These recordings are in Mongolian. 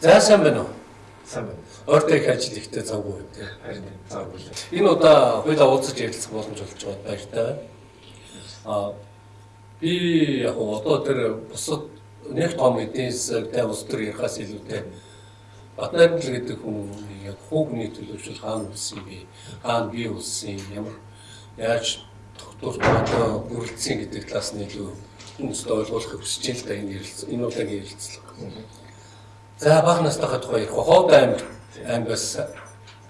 За сайн байна уу? Сайн байна. Ойртой их ажил ихтэй завгүй юм тий. Харин завгүй л. Энэ удаа хоёулаа уулзаж ярилцах боломж олж байгаад баяртай байна. Аа би яг одоо тэр бусад нэг том эдийн засагтай улс төр ярихаас илүүтэй Батнайрал гэдэг хүн яг хүүгний төлөвшөл хаана үлсэн бэ? Хаана бий үлсэн? Ямар яаж тогтворт одоо бүрэлдсэн гэдэг талаас нь илүү хүмүүст ойлгуулахыг хүсэж л да энэ ярилцлага. Энэ удаагийн ярилцлага. За бага настайхаа тухай ярих. Ховд аймаг аймагаас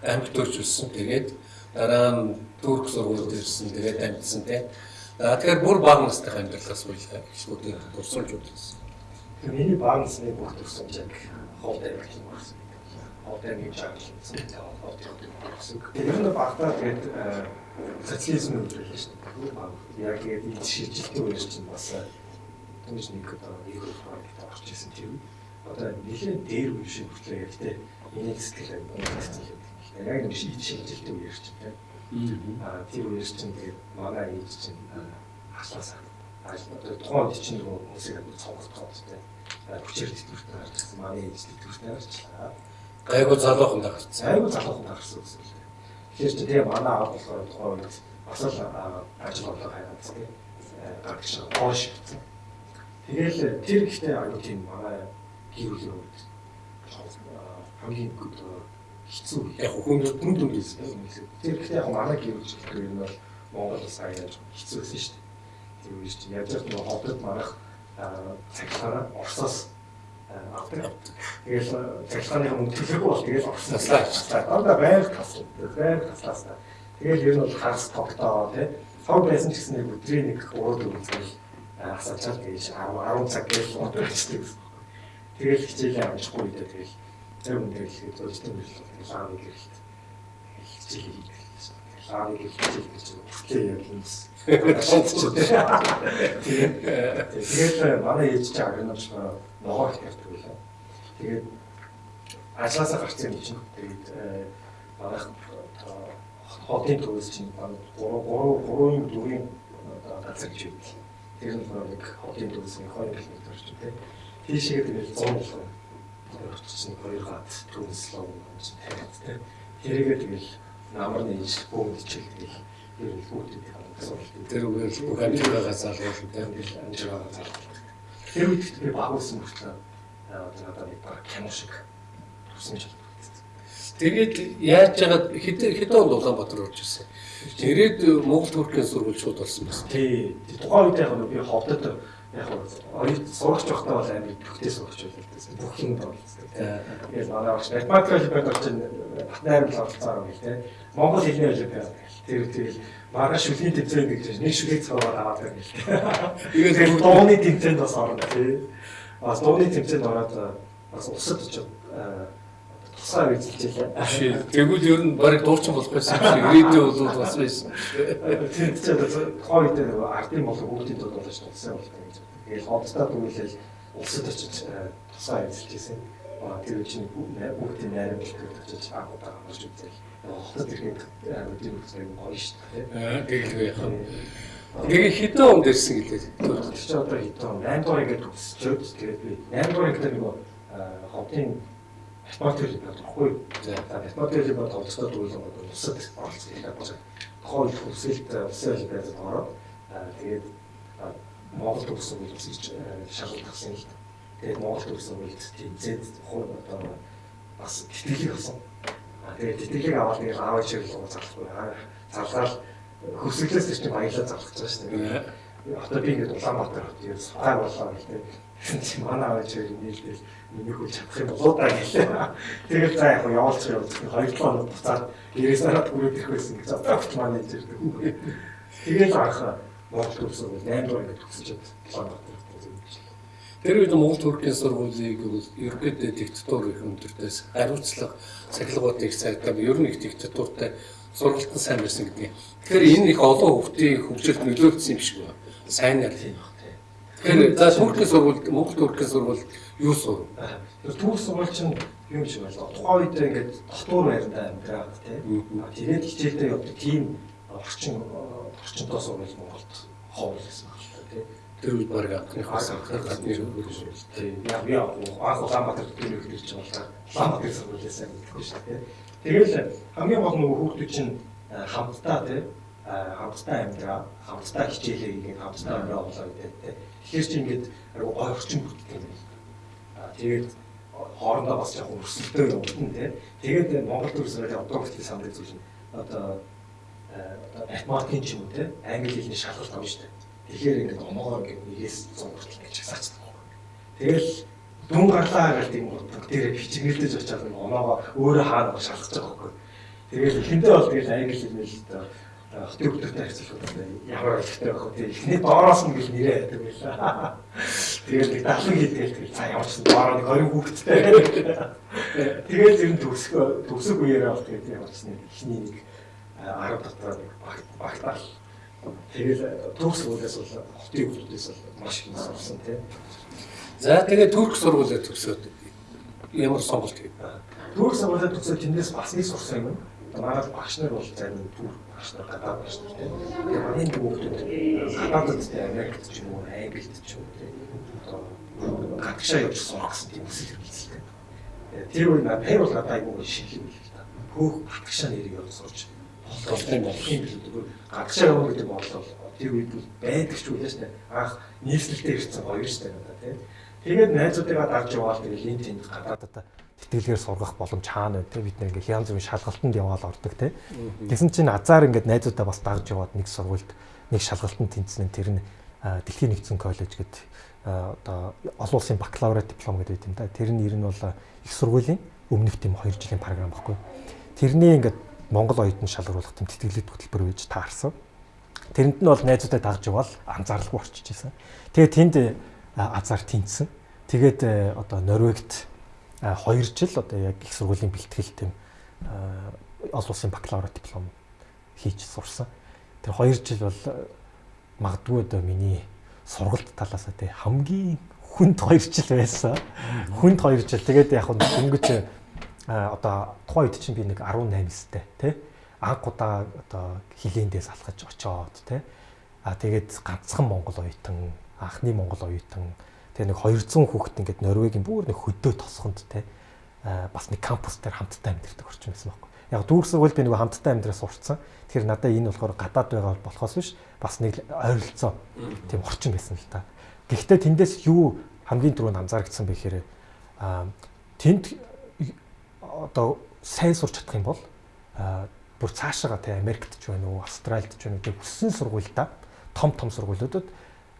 аймаг төрж өссөн. Тэгээд дараа нь Турк сургуульд ирсэн. Тэгээд амьдсан тийм. За тэгэхээр бүр бага настайхаа амьдралаас уйлаа. Эсвэл турсуулж үзсэн. Миний баг насны бүх төрсөн яг ховд аймаг юм байна. Ховд аймгийн чаглалсан. Ховд аймаг. Тэр нь багтаа тэгээд социализм үйлдвэрлэж шүү дээ. Баг яг энэ шилжилтийн үеэр чинь бас түүж нэг одоо нэг проект орж ирсэн тийм. Одоо нэлээд дээр үе шиг хүртлээ гэхдээ энийг сэтгэл бодсон юм. Яг нэг шилжилтийн үеэр чинь тийм. Аа тэр үеэр чинь тэгээд манай ээж чинь хаслаасаа одоо тухайн үед чинь нөгөө хүмүүсийг амьд цогцолтоход тийм. Хүчээр тэтгэвртэй гарч ирсэн манай ээж тэтгэвртэй гарчлаа. Гайгүй залуухан гарсан. Айгуу залуухан гарсан гэсэн үг. Тэгэхээр чи тэгээ манай аав болохоор тухайн үед бас л ажил бодлого хайгаад тийм гарч ирсэн. Тэгэл тэр ихтэй аюу тийм манай үед хамгийн хэцүү яг хүн дүн дүн гэсэн. Тэр ихтэй яг манай гэр бүл гэх юм бол Монгол бас аяаж хэцүү байсан шүү дээ. Тэр үед чинь яаж ч нэг ховдод манах цаглаараа Оросоос авдаг. Тэгэл цахилгааны мөнгө төлөхгүй бол тэгэл орсноосаа ажиллаа. Одоо байр тасал. Байр таслаасаа. Тэгэл ер нь бол хагас тогтоо тий. Цог байсан ч гэсэн нэг өдрийн нэг 3 4 цаг асаачаал гэж 10 10 цаг гэж бодчихдаг. Тэгэл хичээлээ амжихгүй үедээ тэгэл тэр хүн тэгэл ихэд зөвчтөн биш лааны гэрэлт. Хичээл хийх. Лааны гэрэлт хичээл гэж яг юм. Тэгээд манай ээж чинь агнамж ногоо тавьдаг байлаа. Тэгээд ажлаасаа гарсан юм чинь тэгээд манай хотын төвөөс чинь 3 3 3 4 газар гэж байдаг. Тэр нь нэг хотын төвөөс нэг 2 км орчим тийм. Тийшээ тэгээд 100 болох. Орчсон хоёр гад чинь тавиад тийм. Тэрийгээ тэгэл намар нээж бөөнд ичээл тэгэл ер нь бүгд Тэр үгээр бүх амжилтаа залгуулсан тийм. Амжилтаа залгуулсан. Тэр үед би багуулсан мөртлөө одоо надад нэг баг кино шиг тусан ч Тэгээд яаж яагаад хэдэн хэдэн онд Улаанбаатар орж ирсэн. Тэгээд Монгол Туркийн сургууль шууд болсон байсан. Тий. Тухайн үед яг би ховдод яг оюут сурагч байхдаа бол амиг төгтөө сурагч байлаа. Бүх юм болцсон. Тэгээд манай багш математик олимпиад орж ин Батнайрал оролцоор байл те. Монгол хэлний олимпиад. Тэр тэгэл маргааш шүлийн тэмцээн гэж нэг шүлэг цаваар аваад байл. Тэгээд дууны тэмцээнд бас орно тий. Бас дууны тэмцээнд ороод бас усад очоод тусаа үзэлжээ. Тэгвэл ер нь барыг дуурчин болох байсан юм шиг ирээдүйн бол бас байсан. Тэнд ч одоо тухайн үед нэг ардын болон хүүхдийн тул болж тусаа болох гэж. Тэгэл ховдтаа түгэлэл улсад очиж тусаа үзэлжсэн. Аа тэр чинь хүүхдийн найрам бэлтгэж очиж агуудаа гарч үзэл. Хотод ирэхэд өдөр үзэх гоё шүү дээ. Тэгэлгүй яхаа. Тэгээ хэдэн онд ирсэн гэлээ. Тэр чи одоо хэдэн он 8 дугаар ингээд төгсчөөд тэгээд би 8 дугаар гэдэг нэг ховдын спорт хэлбэр багхгүй. За спорт хэлбэр тоглолцоо дүүлэн одоо усад оролцсон юм байна. Тухайн төсөлт усын хэлбэрээр ороод тэгээд Монгол төгсөн үйл үзэж шалгалтсан л. Тэгээд Монгол төгсөн үйл тэмцээд хуу одоо бас тэтгэлэг болсон. Тэгээд тэтгэлэг аваад нэг аав чиглэл рүү зарлахгүй. Зарлал хөсөглөөс чинь баялаа зарлах гэж байна шүү дээ. Одоо би ингээд Улаанбаатар хот ер сухай боллоо гэдэг. Чи манай аваач хоёр нийлдэл миний хөл чадах юм болоо да гэлээ. Тэгэл за яг явуулчих явуулчих. Хоёр дахь хоног буцаад гэрээс хараад хүрээд ирэх байсан гэж бодож менежер гэдэг. Тэгэл анх Монгол төгсөн бол 8 дугаар ингээд төгсөж Улаанбаатар Тэр үед Монгол Туркийн сургуулийг ерөнхийдөө диктатур их өндөртөөс хариуцлага цахилгаануудыг цагдаа ер нь их диктатуртай сургалтан сайн байсан гэдэг. Тэгэхээр энэ их олон хүүхдийн хөгжилд нөлөөлсөн юм шиг байна. Сайн нар тийм баг. Тэгэхээр за Туркийн сургууль, Монгол Туркийн сургууль юу сур? Тэр Турк сургууль чинь юм шиг байна. Тухайн үед ингээд дотор байртай амьдраад тийм. Тэгээд хичээлдээ явдаг тийм орчин орчинтой сургууль Монголд ховор байсан байна тийм. Тэр үед баг анхны хасан гадны хөрөж шүү. Тийм. Яг яа анх Улаанбаатар төдөө хэлж байгаа Улаанбаатар сургуулиас мэдгүй шүү дээ. Тэгэл хамгийн гол нөгөө хүүхдүүд чинь хамтдаа тий хамтдаа амьдраа, хамтдаа хичээлээ хийгээд хамтдаа амьдраа болоо гэдэг тий. Тэгэхээр чи ингээд гой орчин бүрддэг юм байна. Аа тэгээд хоорондоо бас яг өрсөлдөө явуулна тий. Тэгээд Монгол төрсөөр одоо хүртэл санд зүйл нь одоо математикийн ч юм уу тий англи хэлний шалгалт авна шүү дээ. Тэгэхээр ингээд оноогоор ингээд нэгээс 100 хүртэл гэж хасаачдаг. Тэгэл дүн гарлаа гэл тийм утга дээр бичгэрдэж очиад нэг оноогоо өөрөө хаана шалгаж байгаа байхгүй. Тэгэл эхэндээ бол тэгэл англи хэлний л дээ хотын хөлтөтэй харьцуулахад ямар ойлгохтой байх вэ? Эхний доороос нь гэл нэрээ байдаг байлаа. Тэгээд нэг далан хийдэг тэгэл цаа ямар ч доороо нэг 20 хүүхэдтэй. Тэгээд ер нь төгсгөө төгсөг үеэрээ бол тэгээд ямар ч нэг эхний нэг 10 дотор нэг багтаал. Тэгээд төгс үүлээс бол хотын хөлтөөс бол маш их сурсан тийм. За тэгээд турк сургуулиуд төгсөөд ямар сонголт хийв? Турк сургуулиуд төгсөөд тэндээс бас нэг сурсан юм. Манай багш нар бол зарим турк багш нар гадаад нар тийм. Тэгээд манай хүүхдүүд гадаадд тийм Америкт ч юм уу, Англид ч юм уу тийм. Одоо гадагшаа явж сурах гэсэн тийм хүсэл эрмэлзэлтэй. Тэр үе надад бол надад айгүй шиг юм л та. Хөөх гадагшаа нэрийг явж сурч болох юм болох юм билүү. Гадагшаа явах гэдэг бол тэр үед бол байдаг ч үлээс нэ анх нийслэлтэй ирсэн гоё штэ надад тийм. Тэгээд найзуудыгаа дарж яваал тэгэл энэ тэнд гадаадад тэтгэлгээр сургах боломж хаана вэ те. Бид нэг ингээ янз бүрийн шалгалтанд яваал ордог те. Тэгсэн чинь азар ингээд найзуудаа бас дагж яваад нэг сургуульд нэг шалгалтанд тэнцсэн тэр нь дэлхийн нэгдсэн коллеж гэдэг одоо олон улсын бакалавр диплом гэдэг юм да. Тэр нь ер нь бол их сургуулийн өмнөх тийм 2 жилийн програм баггүй. Тэрний ингээд Монгол оюутан шалгаруулах тийм тэтгэлэг хөтөлбөр байж таарсан тэрэнд нь бол найзуудаа дагж яваал анзаарлахгүй орчиж байсан тэгээд тэнд азар тэнцсэн тэгээд одоо Норвегт 2 жил одоо яг их сургуулийн бэлтгэл тийм олон улсын бакалавр диплом хийж сурсан. Тэр 2 жил бол магадгүй одоо миний сургалт талаас тий хамгийн хүнд 2 жил байсан. Хүнд 2 жил. Тэгээд яг нь дөнгөж одоо тухайн үед чинь би нэг 18 сте тий анх удаа одоо хилээндээс алхаж очоод тий а тэгээд ганцхан монгол оюутан анхны монгол оюутан Тэгээ нэг 200 хүүхэд ингээд Норвегийн бүр нэг хөдөө тосгонд те бас нэг кампус дээр хамтдаа амьдэрдэг орчин байсан байхгүй. Яг дүүрс сургууль би нэг хамтдаа амьдраас сурцсан. Тэгэхээр надад энэ болохоор гадаад байгаа болохоос биш бас нэг ойролцоо тийм орчин байсан л та. Гэхдээ тэндээс юу хамгийн түрүүнд анзаарчихсан бэ гэхээр тэнд одоо сайн сурч чадах юм бол бүр цаашаага те Америкт ч байна уу, Австралид ч байна уу тийм өссөн сургуультай том том сургуулиудад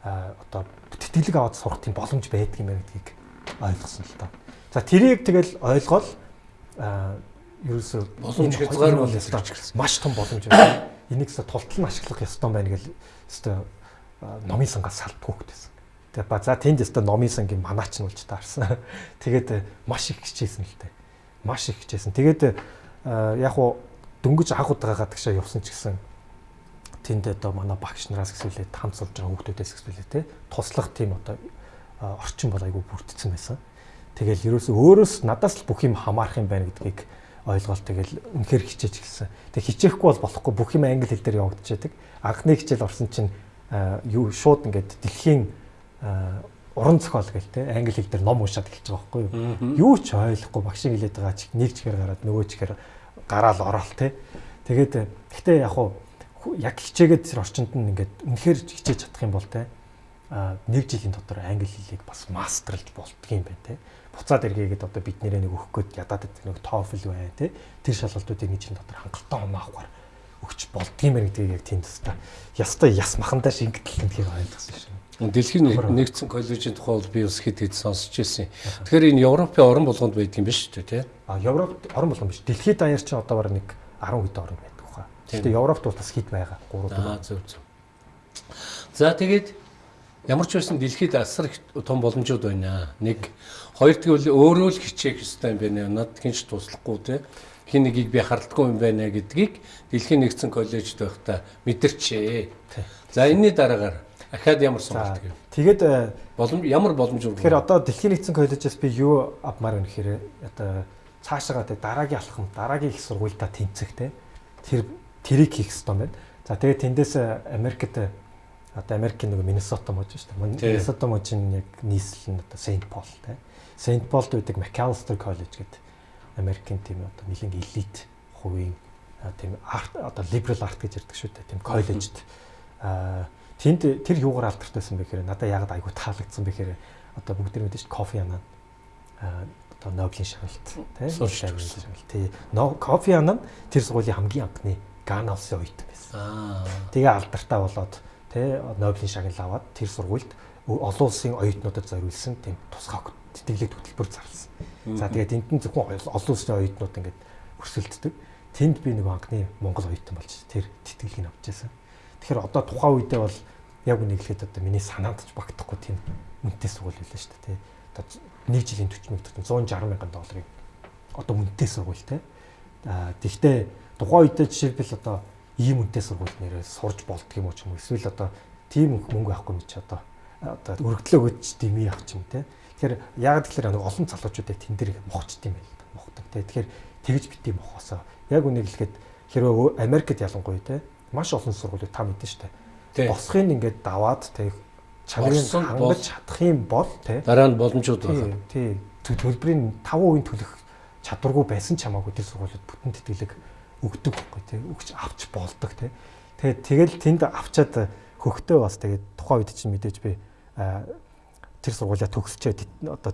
одоо тэтгэлэг аваад сурах тийм боломж байдаг юм байна гэдгийг ойлгосон л тоо. За тэрийг тэгэл ойлгоод ерөөсөө боломж хязгаар бол маш том боломж байна. Энийг зөв тултал нь ашиглах ёстой байна гэл өстой номын сангаас салтгүй хөтөсөн. Тэгээ ба за тэнд өстой номын сангийн манаач нь улж таарсан. Тэгээд маш их хичээсэн л дээ. Маш их хичээсэн. Тэгээд яг уу дөнгөж анх удаа гадагшаа явсан ч гэсэн тэнд одоо манай багш нараас гэсүүлээ хамт сурж байгаа хүүхдүүдээс гэсүүлээ те туслах тийм одоо орчин бол айгүй бүрдсэн байсан. Тэгэл ерөөсөө өөрөөс надаас л бүх юм хамаарах юм байна гэдгийг ойлгоол тэгэл үнэхээр хичээж эхэлсэн. Тэг хичээхгүй бол болохгүй бүх юм англи хэл дээр явагдчихэдэг. Анхны хичээл орсон чинь юу шууд ингээд дэлхийн уран зохиол гэл те англи хэл дээр ном уншаад эхэлж байгаа байхгүй юу. Юу ч ойлгохгүй багшийн хэлээд байгаа чи нэг чихээр гараад нөгөө чихээр гараал ороод те. Тэгээд гэхдээ яг хуу яг хичээгээд тэр орчинд нь ингээд үнэхээр хичээж чадах юм бол те нэг жилийн дотор англи хэлийг бас мастерлж болтгийм байна те. Буцаад эргээгээд одоо бид нэрээ нэг өгөх гээд ядаад нэг TOEFL байна те. Тэр шалгалтуудыг нэг жилийн дотор хангалттай оноо авахар өгч болдгийм байна гэдгийг яг тийм теста. Ястай яс махандаа шингэтэл гэдгийг ойлгосон шин. Дэлхийн нэгдсэн коллежийн тухай бол би бас хэд хэд сонсч ирсэн. Тэгэхээр энэ Европын орн болгонд байдаг юм биш үү те? А Европ орн болгон биш. Дэлхийд даяар чинь одоо бараг нэг 10 хэд орн байна. Гэхдээ Европт бол бас хит байгаа. 3 4. Зөв зөв. За тэгээд ямар ч байсан дэлхийд асар их том боломжууд байна. Нэг хоёр тэгвэл өөрөө л хичээх ёстой юм байна. Над хинч туслахгүй те. Хин нэгийг би харддаггүй юм байна гэдгийг дэлхийн нэгдсэн коллежид байхдаа мэдэрчээ. За энэний дараагаар ахаад ямар сонголт гэв. Тэгээд боломж ямар боломж вэ? Тэгэхээр одоо дэлхийн нэгдсэн коллежээс би юу авмаар вэ гэхээр одоо цаашаага дараагийн алхам, дараагийн их сургуультай тэнцэх те. Тэр тэрийг хийх хэрэгтэй байна. За тэгээд тэндээс Америкт Одоо Америкийн нэг Миннесота мужи шүү дээ. Миннесота мужийн яг нийслэл нь одоо Saint Paul те. Saint Paulд байдаг McAllister College гэдэг Америкийн тийм одоо нэлийн элит хувийн тийм арт одоо liberal art гэж ярьдаг шүү дээ. Тийм коллежд аа тэнд тэр юугаар алдартай байсан бэ гэхээр надад яг айгу таалагдсан бэ гэхээр одоо бүгд мэдэн шүү кофе анаа одоо Нобелийн шагналт тийм шагналт тий кофе анаа тэр сургуулийн хамгийн анхны Гана улсын оюутан байсан. Аа тэгээ алдартай болоод тий Нобелийн шагнал аваад тэр сургуульд олон улсын оюутнуудад зориулсан тийм тусгай тэтгэлэг хөтөлбөр зарласан. За тэгээд энд нь зөвхөн олон улсын оюутнууд ингээд өрсөлддөг. Тэнд би нэг анхны Монгол оюутан болж тэр тэтгэлгийг авч байсан. Тэгэхээр одоо тухайн үедээ бол яг хэлэхэд одоо миний санаанд ч багтахгүй тийм үнэтэй сургууль байлаа шүү дээ. Одоо нэг жилийн 40 мянга 160 мянган долларыг одоо үнэтэй сургууль те. Аа тэгвэл тухайн үедээ жишээлбэл одоо ийм үнэтэй сургууль нэрээ сурж болдго юм уу ч юм уу эсвэл одоо тийм мөнгө авахгүй чи одоо одоо өргөдлөө өгч дими авч юм те. Тэгэхээр яг тэгэхээр олон залуучуудыг тэн дээр мохчт юм байл та мохдог те. Тэгэхээр тэгж бити мохосоо. Яг үнийг хэлэхэд хэрвээ Америкт ялангуяа те маш олон сургуулиуд та мэдэн штэ. Босхын ингээд даваад те чанарыг хангаж чадах юм бол те дараа нь боломжууд байна. Тий. Төлбөрийн 5% төлөх чадваргүй байсан ч хамаагүй тэр сургуулиуд бүтэн тэтгэлэг өгдөг байхгүй тий. Өгч авч болдог тий. Тэгээд тэгэл тэнд авчаад хөхтөө бас тэгээд тухайн үед чинь мэдээж би тэр сургуулиа төгсчээд одоо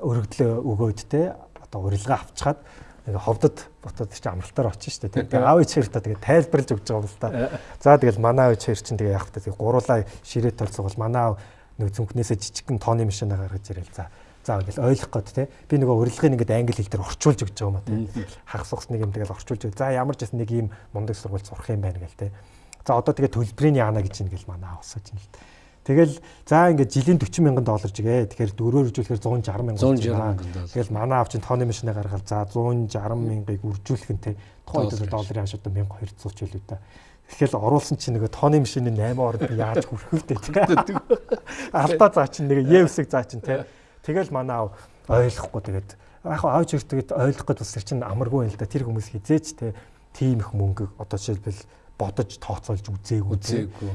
өргөдлөө өгөөд те одоо урилга авчгаад ингээ ховдод ботод чи амралтаар очиж штэ тэгээ аав ичээр та тэгээ тайлбарлаж өгч байгаа юм л та. За тэгэл манай аав ичээр чинь тэгээ явах та тэгээ гуруулаа ширээ толцоогол манай аав нэг зүнхнээсээ жижигхэн тооны машин гаргаж ирэл за. За ингээл ойлгох гээд те би нөгөө урилгыг ингээд англи хэл дээр орчуулж өгч байгаа юм а те. Хагас ухс нэг юм тэгэл орчуулж. За ямар ч гэсэн нэг ийм мундаг сургууль сурах юм байна гэл те. За одоо тэгээ төлбөрийн яана гэж ингээл манай аав усаж юм л те. Тэгэл за ингээд жилийн 40 мянган доллар жигээ. Тэгэхээр дөрөөр үржүүлэхээр 160 мянган. 160 мянган доллар. Тэгэл манай авчин тооны машинаа гаргаад за 160 мянгаыг үржүүлэх нь те. Тухайн үед долларын хашаа одоо 1200 ч байлгүй та. Тэгэхээр оруулсан чинь нөгөө тооны машины 8 орд яаж хүрэх вдэ те. Алдаа заа чинь нэг Е-үсэг заа чинь те. Тэгэл манай ав ойлгохгүй тэгээд яг аав чирт тэгээд ойлгох гэж бас чинь амаргүй байл да. Тэр хүмүүс хизээч те. Тийм их мөнгө одоо жишээлбэл бодож тооцоолж үзээгүй.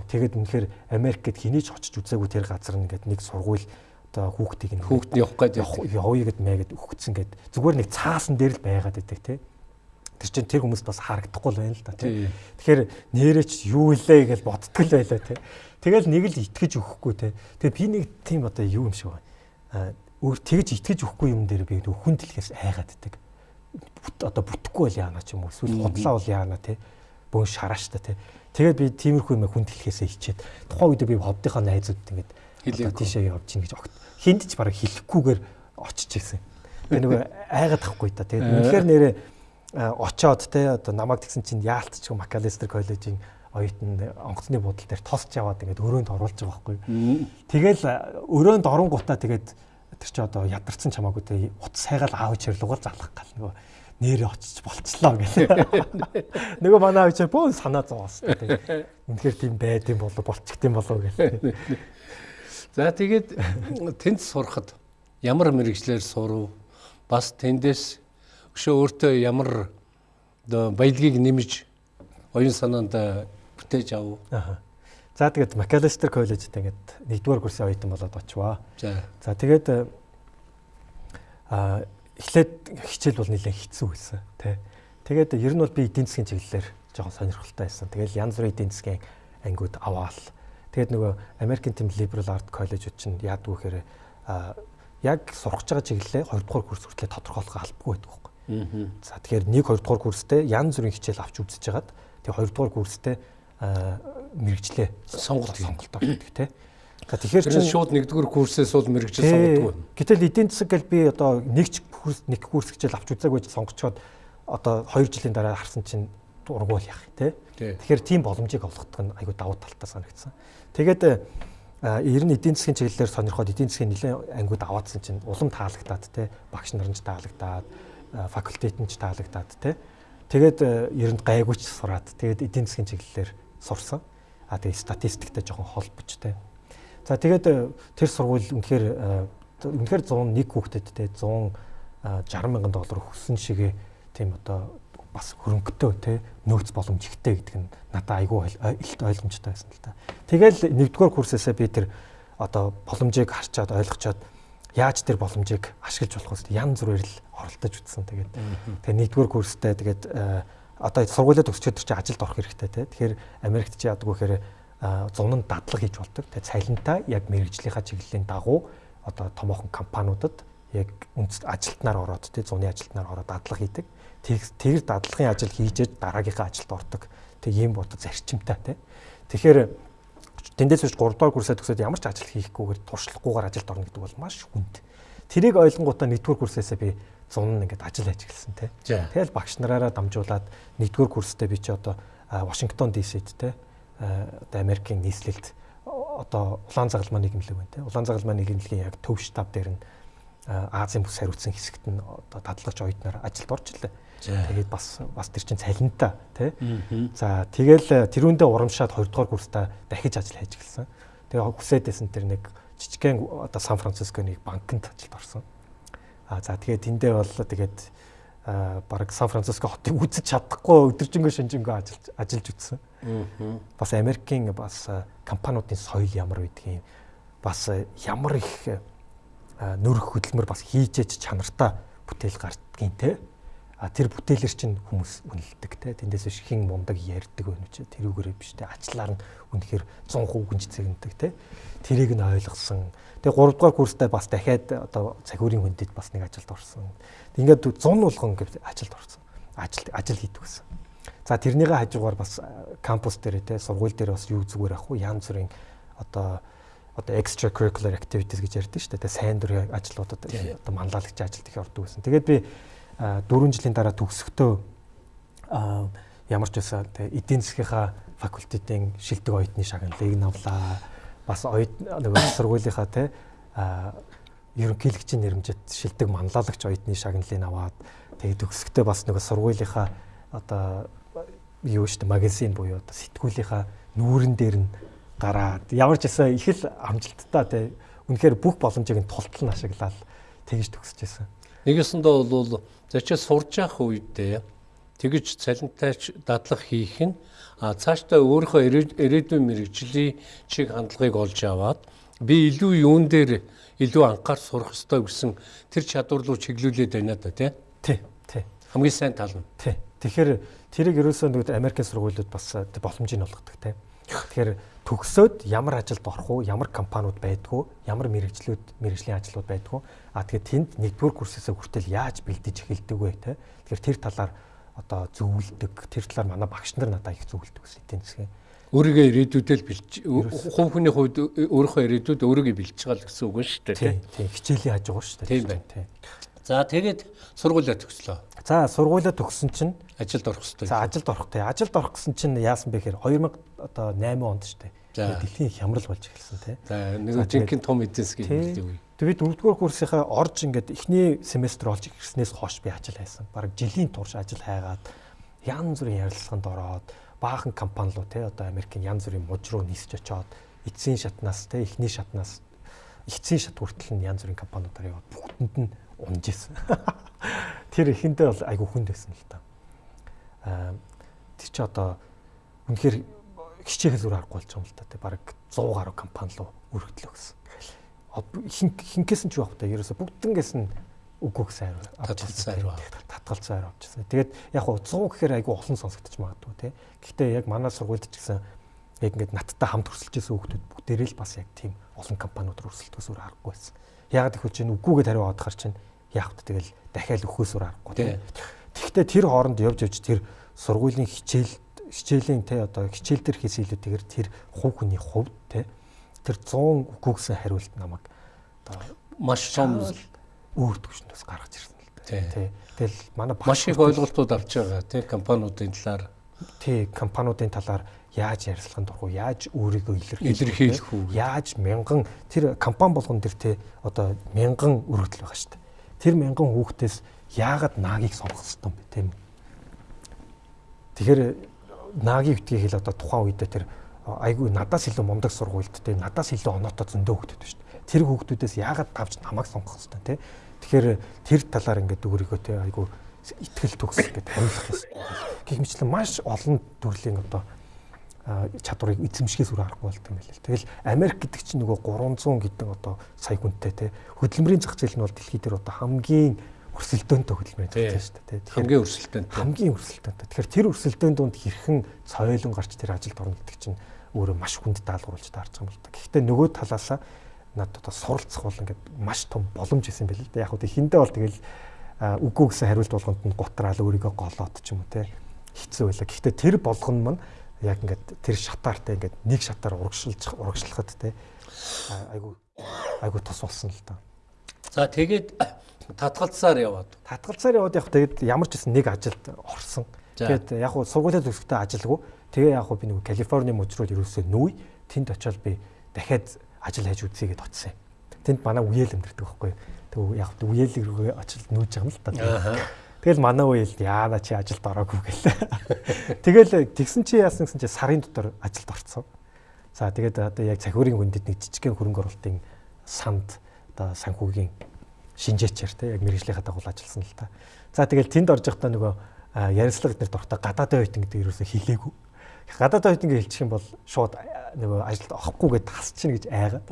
Тэгээд үнэхээр Америкт хэний ч очиж үзээгүй тэр газар нэгээд нэг сургууль одоо хүүхдийг нь хүүхд явах гээд явъя гэд мэйгээд өгцсөн гээд зүгээр нэг цаасан дээр л байгаад байдаг те. Тэр чинь тэр хүмүүс бас харагдахгүй л байна л да те. Тэгэхээр нэрээ ч юу илээ гэж бодтгол байлаа те. Тэгэл нэг л итгэж өгөхгүй те. Тэгээд би нэг тийм одоо юу юм шиг байна. Өөр тэгж итгэж өгөхгүй юм дээр би хүн дэлхээс айгаад байдаг. Одоо бүтэхгүй бол яана ч юм уу эсвэл хотлаа бол яана те бөөн шарааш та тий. Тэгээд би тиймэрхүү юм хүн дэлхээсээ хичээд тухайн үед би ховдынхаа найзуудад ингээд хэлээ тийшээ явж чинь гэж огт хинд ч бараг хэлэхгүйгээр очиж ирсэн. Тэгээ нөгөө айгаад тахгүй та. Тэгээд үнэхээр нэрээ очоод те одоо намайг тэгсэн чинь яалтч Макалестер коллежийн оюутан онгоцны буудлын дээр тосч яваад ингээд өрөөнд оруулж байгаа байхгүй. Тэгэл өрөөнд оронгуудаа тэгээд тэр чи одоо ядарсан чамаагүй те утас хайгаал аав чирлугаар залах гал нөгөө нэрээ очиж болцлоо гэх. Нөгөө манай авчаа бөө санаа зовоос. Үнэхээр тийм байд юм болов болчихд юм болов гэх. За тэгээд тэнд сурахад ямар мэрэгчлэр сурав? Бас тэндээс өшөө өөртөө ямар баялагийг нэмж оюун санаанд бүтээж ав. За тэгээд Макалестер коллежид ингээд нэгдүгээр курсын оюутан болоод очиваа. За. Тэгээд а эхлээд хичээл бол нэлээд хэцүү байсан тий. Тэгээд ер нь бол би эдийн засгийн чиглэлээр жоохон сонирхолтой байсан. Тэгээд янз бүрийн эдийн засгийн ангиуд аваал. Тэгээд нөгөө American Team Liberal Art College-ууд чинь яадгүй гэхээр яг сурах байгаа чиглэлээ 2 дугаар курс хүртэл тодорхойлох албагүй байдаг байхгүй. За тэгэхээр 1 2 дугаар курстэй янз бүрийн хичээл авч үзэж хагаад тэгээд 2 дугаар курстэй мэрэгчлээ сонголт сонголт авдаг тий. Тэгэхээр чинь шууд нэгдүгээр курсээс бол мэрэгжил сонгодог. Гэтэл эдийн засаг гэл би одоо нэгч курс нэг курс хичээл авч үзээгүй сонгочоод одоо 2 жилийн дараа харсан чинь ургуул яах тий. Тэгэхээр тийм боломжийг олгодог нь айгүй давуу талтай санагдсан. Тэгээд ер нь эдийн засгийн чиглэлээр сонирхоод эдийн засгийн нэлээд ангиуд аваадсан чинь улам таалагдаад тий. Багш нар нь ч таалагдаад факультет нь ч таалагдаад тий. Тэгээд ер нь гайгүйч сураад тэгээд эдийн засгийн чиглэлээр сурсан. А тэгээд статистиктэй жоохон холбож тий За тэгээд э, тэр сургууль үнэхээр э, үнэхээр 101 хүүхдэд те 160 мянган доллар өгсөн шигээ тийм одоо бас хөрөнгөтэй те нөөц боломж ихтэй гэдэг нь надад айгүй илт ойлгомжтой байсан л та. Тэгэл нэгдүгээр курсээсээ би тэр одоо боломжийг харчаад ойлгочоод яаж тэр боломжийг ашиглаж болох вэ? Ян зүрээр л оролдож үтсэн. Тэгээд тэгээ нэгдүгээр курстэй тэгээд одоо сургуулиуд төгсчөөд чи ажилд орох хэрэгтэй те. Тэгэхээр Америкт чи ядгүй гэхээр зун нь дадлаг хийж болдог. Тэгээ цалинтаа яг мэрэгжлийнхаа чиглэлийн дагуу одоо томоохон компаниудад яг үндэс ажилтнаар ороод те зуны ажилтнаар ороод дадлаг хийдэг. Тэр дадлагын ажил хийжээд дараагийнхаа ажилд ордог. Тэг ийм бод зарчимтай те. Тэгэхээр тэндээс биш 3 дугаар курсаа төгсөөд ямар ч ажил хийхгүйгээр туршлагагүйгээр ажилд орно гэдэг бол маш хүнд. Тэрийг ойлгонгуудаа нэгдүгээр курсээсээ би зун нь ингээд ажил эхэлсэн те. Тэгэл багш нараараа дамжуулаад нэгдүгээр курстэй би чи одоо Вашингтон ДС-д те одоо Америкийн нийслэлд одоо улаан загалмаа нийгэмлэг байна те. Улаан загалмаа нийгэмлэгийн яг төв штаб дээр нь Азийн бүс хариуцсан хэсэгт нь одоо дадлагч оюутнаар ажилд орж ирлээ. Тэгээд бас бас тэр чин цалинтай тий. За тэгэл тэрүүндээ урамшаад 2 дугаар курстаа дахиж ажил хийж эхэлсэн. Тэгээ хүсээдсэн тэр нэг жижигхэн одоо Сан Францисконы банкнд ажилд орсон. За тэгээд тэндээ бол тэгээд бараг Сан Франциско хотыг үзэж чадахгүй өдөржингөө шинжэнгөө ажиллаж ажиллаж үтсэн. Бас Америкийн бас компаниудын соёл ямар байдгийг бас ямар их нөрөх хөдөлмөр бас хийжээч чанартай бүтээл гардгийн те. А тэр бүтээлэр чинь хүмүүс үнэлдэг те. Тэндээс биш хин мундаг ярьдаг байна ч тэрүүгээрээ биш те. Ачлаар нь үнэхээр 100% гүнж цэгэндэг те. Тэрийг нь ойлгосон. Тэгээ 3 дугаар курстай бас дахиад одоо цагуурийн хүндэд бас нэг ажилд орсон. Ингээд 100 болгон гэж ажилд орсон. Ажил ажил хийдэг гэсэн. За тэрнийгээ хажуугаар бас кампус дээр те сургууль дээр бас юу зүгээр ах уу янз бүрийн одоо одоо extracurricular activities гэж ярьдаг шүү дээ. Сайн дурын ажлуудад одоо манлайлагч ажилд их ордог гэсэн. Тэгээд би 4 жилийн дараа төгсөхдөө ямар ч байсан эдийн засгийнхаа факультетийн шилдэг оюутны шагналыг навлаа. Бас оюут нөгөө сургуулийнхаа те ерөнхийлөгчийн нэрмжэд шилдэг манлайлагч оюутны шагналыг аваад тэгээд төгсөхдөө бас нөгөө сургуулийнхаа одоо юу шүү дээ магазин буюу одоо сэтгүүлийнхаа нүүрэн дээр нь гараад ямар ч байсан их л амжилттай те үнэхээр бүх боломжийг нь тултал нь ашиглаад тэгж төгсөж байсан. Нэгэсэндээ бол зочид сурж явах үедээ тэгж цалинтайч дадлах хийх нь цаашдаа өөрийнхөө ирээдүйн мэрэгжлийн чиг хандлагыг олж аваад би илүү юун дээр илүү анхаар сурах ёстой гэсэн тэр чадвар руу чиглүүлээд байна да тий. Тий. Тий. Хамгийн сайн тал нь. Тий. Тэгэхээр тэрийг ерөөсөө нэг Америкийн сургуулиуд бас боломжийг олгодог тий. Тэгэхээр төгсөөд ямар ажилд орох уу, ямар компаниуд байдгүй, ямар мэрэгжлүүд, мэрэгжлийн ажлууд байдгүй. А тэгээд тэнд нэгдүгээр курсээсээ хүртэл яаж бэлдэж эхэлдэг вэ те. Тэгэхээр тэр талаар одоо зөвлөдөг, тэр талаар манай багш нар надад их зөвлөдөг гэсэн эдийн засгийн. Өөрийгөө ирээдүйдээ л бэлж хувь хүний хувьд өөрийнхөө ирээдүйд өөрийгөө бэлж байгаа л гэсэн үг шүү дээ тийм. Тийм, хичээлийн хажуугаар шүү дээ. Тийм байна. Тийм. За тэгээд сургуулиа төгслөө. За сургуулиа төгссөн чинь ажилд орох хэрэгтэй. За ажилд орох тий. Ажилд орох гэсэн чинь яасан бэ гэхээр 2000 одоо 8 онд шүү дээ. Дэлхийн хямрал болж эхэлсэн тий. За нэг жинхэнэ том хэмжээ үе. Тэгээд дөрөвдүгээр курсынхаа орж ингээд эхний семестр олж ирснээс хойш би ажил хайсан. Бараг жилийн турш ажил хайгаад янз бүрийн ярилцлаганд ороод баахан компани руу тий одоо Америкийн янз бүрийн муж руу нисэж очоод эцсийн шатнаас тий эхний шатнаас эцсийн шат хүртэл нь янз бүрийн компаниудаар яваад бүгдэнд нь унж исэн. Тэр эхэндээ бол айгүй хүнд байсан л та. Аа тэр чи одоо үнэхээр хичээл зүр аргагүй болж байгаа юм л та. Бараг 100 гаруй компани руу өргөдлөө гэсэн. Хин хинкээс нь ч явах та ерөөсө бүгднгээс нь үгүй гэсэн хайр татгалцсан хайр татгалцсан хайр авчихсан. Тэгээд яг 100 гэхээр айгүй олон сонсогдож магадгүй тий. Гэхдээ яг манай сургуульд ч гэсэн яг ингээд надтай хамт байсан хүмүүс бүгдээрээ л бас яг тийм олон компаниуд руу өрсөлдөхөөс өөр аргагүй байсан. Ягаад гэвэл чинь үгүйгээд хариу аваад хар чинь яах вэ тэгэл дахиад өхөөсөр аргагүй тийм. Тэгэхдээ тэр хооронд явж явж тэр сургуулийн хичээл хичээлийн те одоо хичээл дээр хийсэн илүүтэйгээр тэр хувь хүний хувьд те тэр 100 үгүйгсэн хариулт намайг одоо маш том өөр төвшнөөс гаргаж ирсэн л дээ. Тий. Тэгэл манай маш их ойлголтууд авч байгаа тий компаниудын талаар. Тий компаниудын талаар яаж ярилцлаганд орох уу, яаж өөрийгөө илэрхийлэх үү, яаж мянган тэр компани болгон дээр тий одоо мянган өргөдөл байгаа шүү дээ. Тэр мянган хүүхдээс яагаад наагийг сонгох юм бэ тийм Тэгэхээр наагийн битгий хэл одоо тухайн үедээ тэр айгүй надаас илүү мундаг сургуульд те надаас илүү оноотой зөндөө хүүхдүүд шүү дээ. Тэр хүүхдүүдээс яагаад давж намайг сонгох хэрэгтэй те. Тэгэхээр тэр талаар ингээд өөрийгөө те айгүй итгэл төгс гэдэг амьлах ёстой. Гэх мэтлэн маш олон төрлийн одоо чадварыг эзэмшихээс үр аргагүй болт юм байна. Тэгэл Америк гэдэг чинь нөгөө 300 гэдэг одоо сая хүнтэй те хөдөлмөрийн зах зээл нь бол дэлхийд дээр одоо хамгийн өрсөлдөөнтэй хөдөлмөрийн зах зээл шүү дээ. Хамгийн өрсөлдөөнтэй. Хамгийн өрсөлдөөнтэй. Тэгэхээр тэр өрсөлдөөн донд хэрхэн соёлон гарч тэр ажилд орно гэдэг чинь өөрөө маш хүнд даалгавруулж таарч байгаа юм л да. Гэхдээ нөгөө талаасаа над одоо суралцах бол ингээд маш том боломж исэн байл л да. Яг хөө хиндэ бол тэгэл үгүй гэсэн хариулт болгонд нь гутраал өөрийгөө голоод ч юм уу те хэцүү байла. Гэхдээ тэр болгон маань яг ингээд тэр шатаартай ингээд нэг шатаар урагшилж урагшлахад те айгу айгу тус болсон л да. За тэгээд татгалцсаар яваад. Татгалцсаар яваад яг тэгээд ямар ч гэсэн нэг ажилд орсон. Тэгээд яг хуу сургуулийн төгсгөлтэй ажилгүй. Тэгээ яг би нэг Калифорни мужрууд ерөөсөө нүүй. Тэнд очиод би дахиад ажил хайж үзье гэдээ очсон юм. Тэнд манай үеэл амьдэрдэг байхгүй. Тэг яг үеэл рүүгээ очилд нүүж байгаа юм л та. Тэгэл манай үеэл яана чи ажилд ороогүй гэлээ. Тэгэл тэгсэн чи яасан гэсэн чи сарын дотор ажилд орцсон. За тэгээд одоо яг цахиурын хүндэд нэг жижигхэн хөрөнгө оруулалтын санд одоо санхүүгийн шинжээчээр те яг мэрэгжлийнхаа дагуу ажилласан л та. За тэгэл тэнд орж явахдаа нөгөө ярилцлага эднэрт орохдоо гадаадын оюутан гэдэг ерөөсө хилээгүй. Гадаадын оюутан гэж хэлчих юм бол шууд нөгөө ажилд орохгүй гэдээ хасчихна гэж айгаад.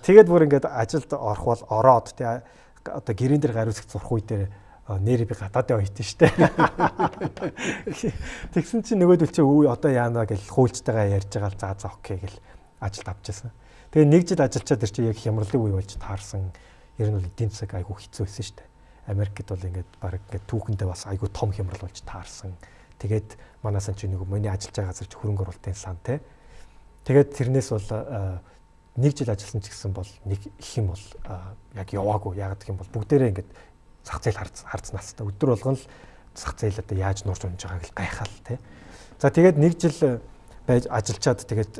Тэгээд бүр ингээд ажилд орох бол ороод те одоо гэрэн дээр гариуцах зурх үе дээр нэр би гадаадын оюутан штэ. Тэгсэн чинь нөгөөдөл чи өө одоо яана гэж хуульчтайгаа ярьж байгаа л за за окей гэл ажилд авчихсан. Тэгээ нэг жил ажиллачаад ир чи яг хямралын үе болж таарсан ер нь бол эдийн засаг айгүй хэцүү байсан дээ. Америкт бол ингээд баг ингээд түүхэндээ бас айгүй том хямрал болж таарсан. Тэгээд манайсан чи нэг миний ажиллаж байгаа газар хөрөнгө оруулалтын сан те. Тэгээд тэрнээс бол нэг жил ажилласан ч гэсэн бол нэг их юм бол яг яваагүй. Яг гэх юм бол бүгдээрээ ингээд зах зээл хардсан настай. Өдөр болгон л зах зээл одоо яаж нурж унж байгааг л гайхаал те. За тэгээд нэг жил байж ажиллачаад тэгээд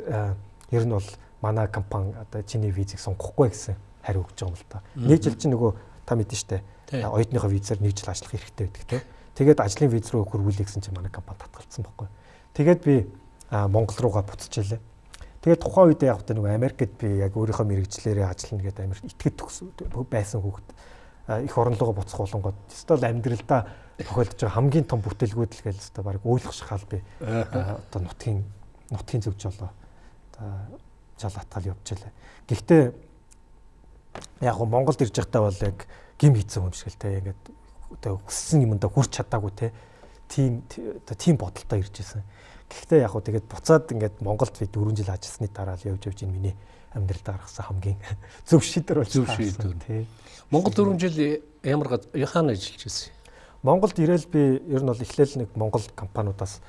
ер нь бол манай компани одоо чиний визийг сонгохгүй гэсэн хариу өгч байгаа юм л та. Нэг жил чинь нөгөө та мэдэн штэ. Оюутныхоо визээр нэг жил ажиллах хэрэгтэй байдаг те. Тэгээд ажлын виз рүү хөрвүүлээ гэсэн чинь манай компани татгалцсан байхгүй. Тэгээд би Монгол руугаа буцчихлээ. Тэгээд тухайн үед яг нөгөө Америкт би яг өөрийнхөө мэрэгчлэрээ ажиллана гэдэг Америк итгэд төгс байсан хүүхэд их орон руугаа буцах болонгод өстөл амьдралдаа тохиолдож байгаа хамгийн том бүтээлгүүд л гээл өстө баг ойлгох шахал би одоо нутгийн нутгийн зөвж болоо жал атгал явчихлаа. Гэхдээ яг го Монголд ирж байхдаа бол яг гим хийцэн юм шиг л те ингээд одоо хүссэн юмдаа хүрч чадаагүй те тийм одоо тийм бодолтой ирж байсан. Гэхдээ яг го тэгээд буцаад ингээд Монголд би 4 жил ажилласны дараа л явж явж энэ миний амьдралд гаргасан хамгийн зөв шийдвэр болж зөв шийдвэр тий. Монгол 4 жил ямар яхаана ажиллаж байсан. Монголд ирээл би ер нь бол эхлээл нэг Монгол компаниудаас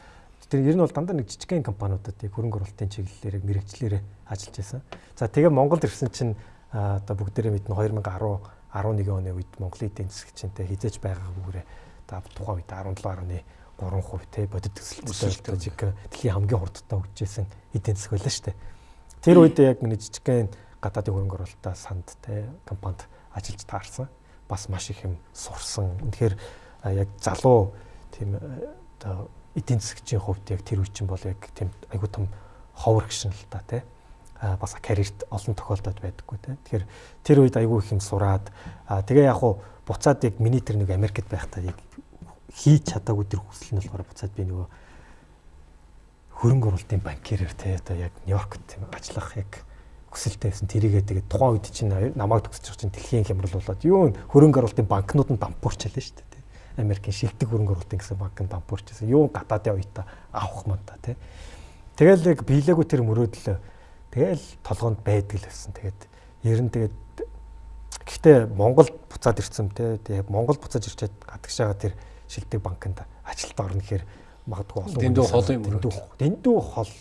тэр ер нь бол дандаа нэг жижигхэн компаниудад яг хөрөнгө оруулалтын чиглэлээр мэрэгчлэрээ ажиллаж байсан. За тэгээ Монголд ирсэн чинь одоо бүгдээрээ мэднэ 2010 11 оны үед Монголын эдийн засгчэнтэй хизээж байгаагүйгээр та тухайн үед 17.3% те бодит төсөлтөд дэлхийн хамгийн хурдтай хөгжижсэн эдийн засаг байлаа шүү дээ. Тэр үед яг миний жижигхэн гадаадын хөрөнгө оруулалтаа санд те компанид ажиллаж таарсан. Бас маш их юм сурсан. Тэгэхээр яг залуу тийм одоо эдийн засгийн хувьд яг тэр үе чинь бол яг тийм айгуу том ховор гişн л та те бас карьерт олон тохиолдод байдаггүй те. Тэгэхээр тэр үед айгүй их юм сураад тэгээ яг хуу буцаад яг миний тэр нэг Америкт байхдаа яг хийж чадаагүй тэр хүсэл нь болохоор буцаад би нөгөө хөрөнгө оруулалтын банкирээр те одоо яг Нью-Йоркт ажиллах яг хүсэлтэй байсан. Тэрийгээ тэгээд тухайн үед чинь намайг төгсөж чинь дэлхийн хямрал болоод юу хөрөнгө оруулалтын банкнууд нь дампуурчлаа шүү дээ. Америкийн шилдэг хөрөнгө оруулалтын гэсэн банк нь дампуурчсан. Юу гадаадын оюутаа авах мөн та тий. Тэгэл яг биелээгүй тэр мөрөөдөл Тэгэл толгоонд байдаг л байсан. Тэгээд ер нь тэгээд гэхдээ Монголд буцаад ирсэн те. Тэгээд Монгол буцааж ирчээд гадагш байгаа тэр шилдэг банкнд ажилд орно гэхээр магадгүй олон дэндүү хол юм дэндүү дэндүү хол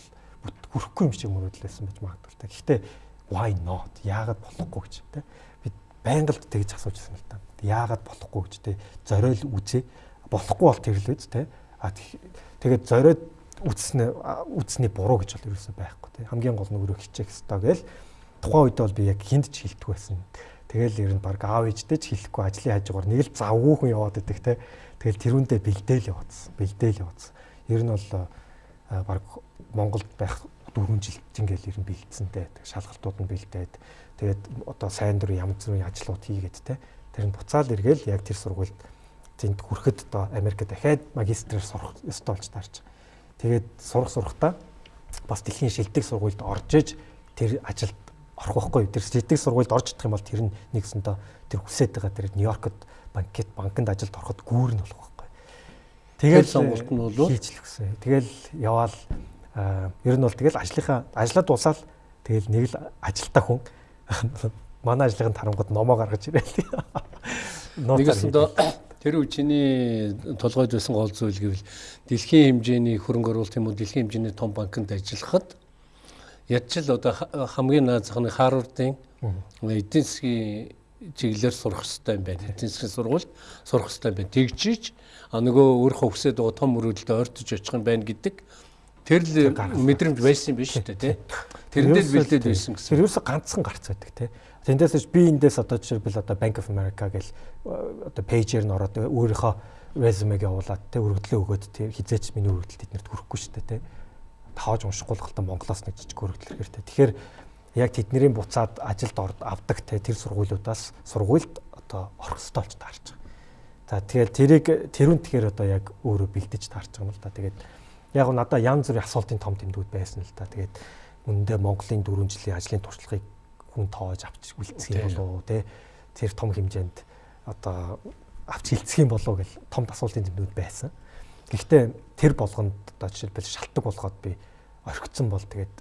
хүрэхгүй юм шиг мөрөөдлөөсөн байж магадгүй. Гэхдээ why not? Яагаад болохгүй гэж те. Бид байнга л тэгж асуужсэн л та. Яагаад болохгүй гэж те. Зориул үзээ. Болохгүй бол тэр л үз те. А тэгээд зориод үтснэ үтсний буруу гэж бол ерөөсөй байхгүй тий. Хамгийн гол нь өөрөө хичээх ёстой гээл тухайн үед бол би яг хинд ч хилдэг байсан. Тэгэл ер нь баг аав ээжтэй ч хэлэхгүй ажлын хажуугаар нэг л завгүй хүн яваад идэг тий. Тэгэл тэрүүндээ бэлдээл явуулсан. Бэлдээл явуулсан. Ер нь бол баг Монголд байх 4 жил ингээл ер нь бэлдсэнтэй. Шалгалтууд нь бэлдээд тэгээд одоо сайн дурын янз бүрийн ажлууд хийгээд тий. Тэр нь буцаал эргээл яг тэр сургуульд тэнд хүрэхэд одоо Америкт дахиад магистрээр сурах ёстой болж таарч. Тэгээд сурах сурахтаа бас дэлхийн шилдэг сургуульд орж иж тэр ажилд орох байхгүй. Тэр шилдэг сургуульд орж идэх юм бол тэр нь нэгсэндээ тэр хүсэж байгаа тэр Нью-Йоркод банкет банкнд ажилд ороход гүүр нь болох байхгүй. Тэгээд сонголт нь бол хийж л гисэн. Тэгэл яваал ер нь бол тэгэл ажлынхаа ажлаа дуусаал тэгэл нэг л ажилтаа хүн манай ажлын тарангууд номоо гаргаж ирээл. Нэгэсэндээ тэр үчиний толгойд байсан гол зүйл гэвэл дэлхийн хэмжээний хөрөнгө оруулалт юм уу дэлхийн хэмжээний том банкнд ажиллахад ядч л одоо хамгийн наазахны Харвардын эдийн засгийн чиглэлээр сурах хэрэгтэй юм байна. Эдийн засгийн сургуульд сурах хэрэгтэй юм байна. Тэгжиж нөгөө хүсээд байгаа том мөрөлдөлд ойртож очих юм байна гэдэг тэр л мэдрэмж байсан юм биш үү те. Тэрнээ л бэлдээд байсан гэсэн. Тэр юусо ганцхан гарц байдаг те. Тэндээс би эндээс одоо жишээлбэл одоо Bank of America гэл одоо пэйжээр нь ороод өөрийнхөө резюмег явуулаад те өргөдлөө өгөөд те хизээч миний өргөдөл тэднэрт хүрэхгүй шүү дээ те. Тааж уншихгүй л галтан Монголоос нэг жижиг өргөдөл те. Тэгэхээр яг тэдний буцаад ажилд орд авдаг те тэр сургуулиудаас сургуульд одоо орох ёстой болж таарч байгаа. За тэгэл тэрийг тэрүүн тэгэхээр одоо яг өөрөө бэлдэж таарч байгаа юм л да. Тэгээд яг нь надаа янз бүрийн асуултын том тэмдгүүд байсан л да. Тэгээд үндэ Монголын 4 жилийн ажлын туршлагыг хүн тоож авч үлдсэх юм болов уу те тэр том хэмжээнд одоо авч хилцэх юм болов гэл том асуултын тэмдгүүд байсан. Гэхдээ тэр болгонд одоо жишээлбэл шалтгаан болгоод би орхицсон бол тэгээд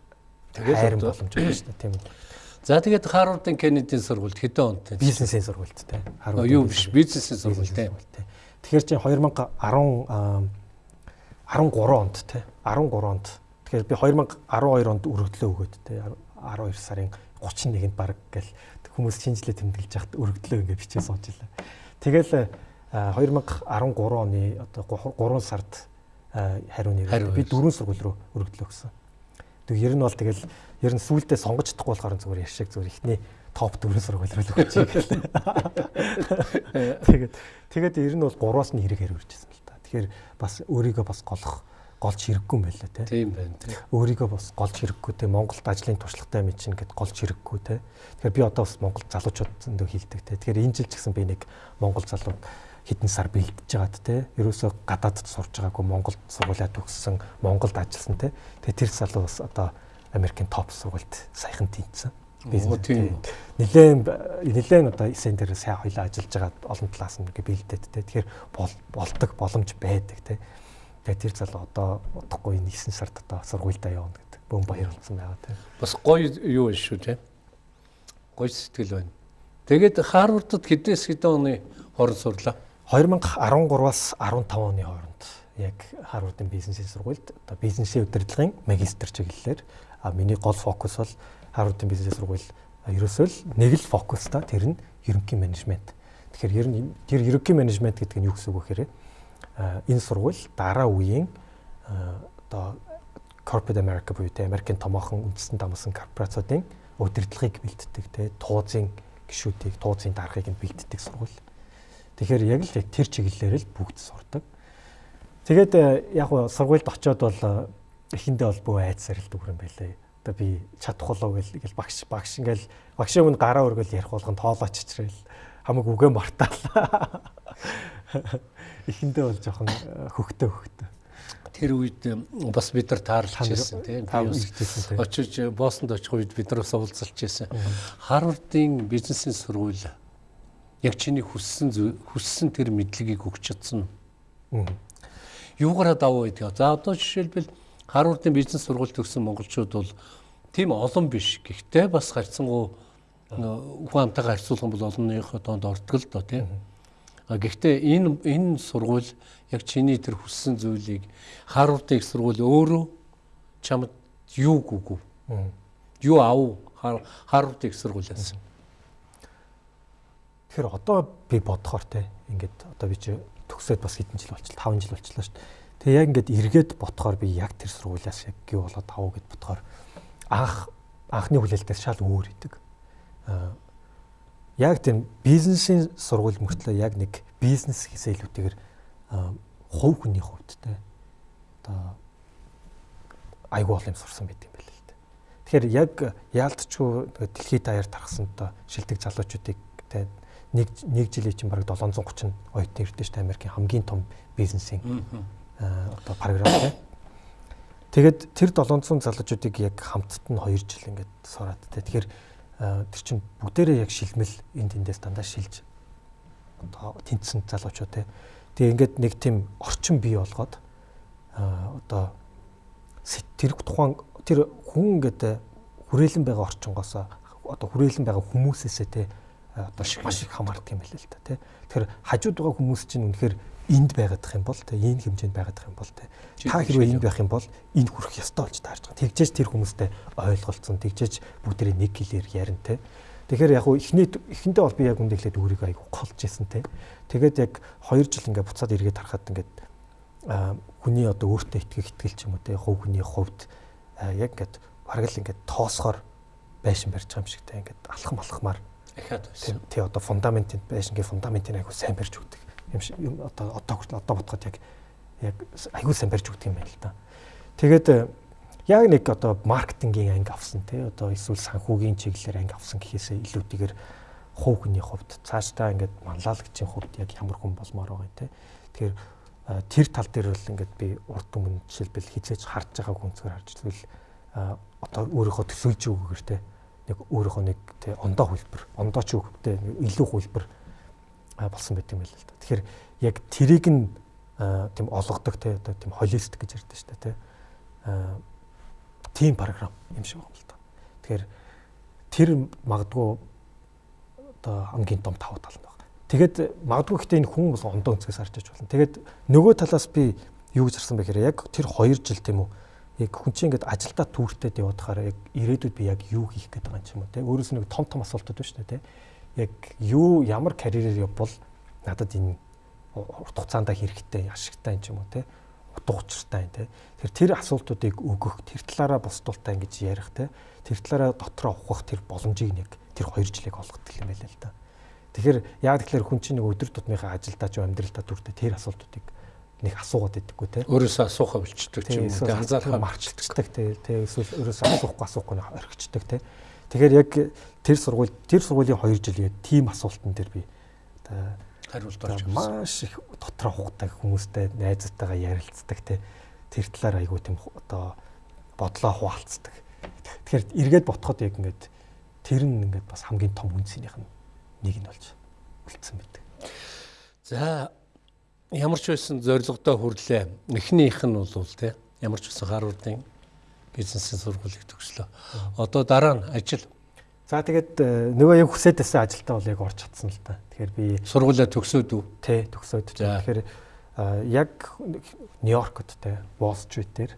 хайрын боломж байна шүү дээ тийм үү. За тэгээд Харвардын Кеннедийн сургуульд хэдэн онд тийм бизнесийн сургуульд тийм. Харвард юу биш бизнесийн сургууль тийм. Тэгэхээр чинь 2010 13 онд тийм 13 онд тэгэхээр би 2012 онд өргөдлөө өгөөд тийм 12 сарын 31-нд баг гэл хүмүүс шинжилгээ тэмдэглэж яхад өргөдлөө ингээ бичээ сууж илаа. Тэгэл 2013 оны одоо 3 сард хариу нэр би дөрвөн сургууль руу өргөдлөө өгсөн. Тэг ер нь бол тэгэл ер нь сүулдэ сонгож чадахгүй болохоор зүгээр яшиг зүгээр ихний топ дөрвөн сургууль руу өгч. Тэгээд тэгээд ер нь бол 3-аас нь хэрэг л та. Тэгэхээр бас өөрийгөө бас голох голж хэрэггүй юм байлаа те. Тийм байна те. Өөрийгөө бас голж хэрэггүй те. Монголд ажлын туршлагатай мэд чинь гэд голж хэрэггүй те. Тэгэхээр би одоо бас Монгол залуучууд зөндөө хилдэг те. Тэгэхээр энэ жил ч гэсэн би нэг Монгол залуу хэдэн сар бэлдэж байгаад те. Ерөөсөө гадаадд сурж байгаагүй Монголд сургуулиа төгссөн, Монголд ажилласан те. Тэгээ тэр залуу бас одоо Америкийн топ сургуульд саяхан тэнцсэн. Бизнес. Нилээн нилээн одоо сэн дээр сайн хоёлаа ажиллаж байгаа олон талаас нь бэлдээд те. Тэгэхээр болдог боломж байдаг те. Тэгээ тэр залуу одоо удахгүй 9 сард одоо сургуультай явна гэдэг. Бөөм баяр болсон байгаа тийм. Бас гоё юу шүү тийм. Гоё сэтгэл байна. Тэгээд Харвардд хэдээс хэдэн оны хооронд сурлаа? 2013-аас 15 оны хооронд яг Харвардын бизнесийн сургуульд одоо бизнесийн удирдлагын магистр чиглэлээр а миний гол фокус бол Харвардын бизнесийн сургууль ерөөсөө л нэг л фокустай тэр нь ерөнхий менежмент. Тэгэхээр ер нь тэр ерөнхий менежмент гэдэг нь юу гэсэн үг вэ гэхээр энэ сургууль дараа үеийн одоо Corporate America буюу те Америкийн томоохон үндэстэн дамсан корпорациудын удирдлагыг бэлддэг те туузын гишүүдийг туузын дарахыг нь бэлддэг сургууль. Тэгэхээр яг л тэр чиглэлээр л бүгд сурдаг. Тэгээд яг гоо сургуульд очиод бол эхэндээ бол бөө айдсаар л дүгрэн байлээ. Одоо би чадах болов гэл багш багш ингээл багшийн өмнө гараа өргөл ярих болгон тоолооч чичрээл хамаг үгээ мартаал эхэндээ бол жоохон э, хөхтөө хөхтөө. Тэр үед бас бид нар таарлаж байсан тийм би очиж э, Бостонд очих үед бид нар бас уулзалж байсан. Харвардын бизнесийн сургууль яг чиний хүссэн хүссэн тэр мэдлэгийг өгч чадсан. Юугаараа давуу гэдэг. За одоо жишээлбэл Харвардын бизнес сургууль төгссөн монголчууд бол тийм олон биш. Гэхдээ бас харьцангуй ухаан амтайгаар харьцуулах бол олонныхоо доонд ордог л доо тийм. Гэхдээ энэ энэ сургууль яг чиний тэр хүссэн зүйлийг Харвардын их сургууль өөрөө чамд юу гүгүү. Юу ав Харвардын их сургуулиас. Тэгэхээр одоо би бодохоор те ингээд одоо би чи төгсөөд бас хэдэн жил болчихлоо 5 жил болчихлоо шүү дээ. Тэгээ яг ингээд эргээд ботхоор би яг тэр сургуулиас яг юу болоод авах гэд ботхоор анх анхны хүлээлтээс шал өөр идэг. Аа яг тийм бизнесийн сургууль мөртлөө яг нэг бизнес хийсээ илүүтэйгээр хувь хүний хувьд те одоо айгуу бол юм сурсан байт юм байл л те. Тэгэхээр яг яалтчгүй дэлхийд даяар тархсан одоо шилдэг залуучуудыг те нэг нэг жилийн чинь бараг 730 оюутан ирдэ шүү дээ Америкийн хамгийн том бизнесийн одоо програм тийм. Тэгээд тэр 700 залуучуудыг яг хамтд нь 2 жил ингээд сураад тэ. Тэгэхээр тэр чинь бүгдээрээ яг шилмэл энд эндээс дандаа шилж одоо тэнцсэн залуучууд тэ. Тэгээ ингээд нэг тийм орчин бий болгоод одоо тэр тухайн тэр хүн ингээд хүрээлэн байгаа орчингоос одоо хүрээлэн байгаа хүмүүсээсээ тэ одоо маш их хамаардаг юм байна л да тий. Тэгэхээр хажууд байгаа хүмүүс чинь үнэхээр энд байгаадах юм бол те энэ хэмжээнд байгаадах юм бол те та хэрвээ энд байх юм бол энд хүрэх ёстой болж таарж байгаа. Тэгжээж тэр хүмүүстэй ойлголцсон, тэгжээж бүгдээ нэг гэлээр ярина те. Тэгэхээр яг хуу эхний эхэндээ бол би яг үндэ ихлээд өөрийгөө айгу голж исэн те. Тэгээд яг 2 жил ингээ буцаад эргээд харахад ингээд хүний одоо өөртөө итгэх итгэл ч юм уу те хувь хүний хувьд яг ингээд бараг л ингээд тоосгоор байшин барьж байгаа юм шиг те ингээд алхам алхмаар ахаад байсан. Тий одоо фундаментын байшингийн фундаментын айгу сайн барьж өгдөг юм одоо одоо хүртэл одоо бодоход яг яг аягүй сайн барьж өгдөг юм байна л да. Тэгээд э, яг нэг одоо маркетингийн анги авсан тий одоо эсвэл санхүүгийн чиглэлээр анги авсан гэхээсээ илүүтэйгээр хувь хүний хувьд цаашдаа ингээд манлайлагчийн хувьд яг ямар хүн болмоор байгаа тий. Тэгэхээр э, тэр тал дээр бол ингээд би урд өмнө жишээлбэл хизээж харж байгаа хүнцгээр харж тэгвэл э, одоо өөрийнхөө төсөөлж өгөөгөр тий нэг өөрийнхөө нэг тий ондоо хөлбөр ондоо ч үгтэй илүү хөлбөр болсон байт юм байл л да. Тэгэхээр яг тэрийг нь тийм олгодог те одоо тийм холистик гэж ярьдэн шүү дээ те. Тийм програм юм шиг байна л да. Тэгэхээр тэр магадгүй одоо хамгийн том тав тал нь байна. Тэгээд магадгүй гэхдээ энэ хүн бас ондоо өнцгөөс харж иж болно. Тэгээд нөгөө талаас би юу гэж харсан бэ гэхээр яг тэр 2 жил тийм үү яг хүн чинь ингээд ажилдаа түүртэд явуудахаар яг ирээдүйд би яг юу хийх гээд байгаа юм ч юм уу те өөрөөс нэг том том асуултууд байна шүү дээ те яг юу ямар карьерээр явбал надад энэ урт хугацаанд хэрэгтэй ашигтай юм ч юм уу те утга учиртай те тэр тэр асуултуудыг өгөх тэр талаараа босдуултаа ингэж ярих те тэр талаараа дотроо ухах тэр боломжийг нэг тэр 2 жилиг олгодог юм байл л да. Тэгэхээр яг тэгэхээр хүн чинь нэг өдөр тутмынхаа ажилдаа ч амьдралдаа дүрдээ тэр асуултуудыг нэг асуугаад идэггүй те. Өөрөөсөө асуухаа болчдөг ч юм уу те анзаархаа марчдаг те. Тэ эсвэл өөрөөсөө асуухгүй асуухгүй орхичдаг те. Тэгэхээр яг тэр сургууль тэр сургуулийн 2 жил яг тийм асуултан дээр би хариулт орж ирсэн. Маш их дотроо хугацааг хүмүүстэй найзтайгаа ярилцдаг те. Тэр талаар айгүй тийм одоо бодлоо хуваалцдаг. Тэгэхээр эргээд ботход яг ингээд тэр нь ингээд бас хамгийн том үнцнийх нь нэг нь болж үлдсэн байдаг. За ямар ч байсан зорилгодоо хүрлээ. Эхнийх нь бол те ямар ч байсан Харвардын бизнесийн сургуулийг төгслөө. Одоо дараа нь ажил. За тэгээд э, нөгөө яг хүсээд байсан ажилдаа бол яг орж чадсан л та. Тэгэхээр би сургуулаа төгсөөд үү? Тий, төгсөөд. Тэгэхээр яг Нью-Йоркт те Wall Street дээр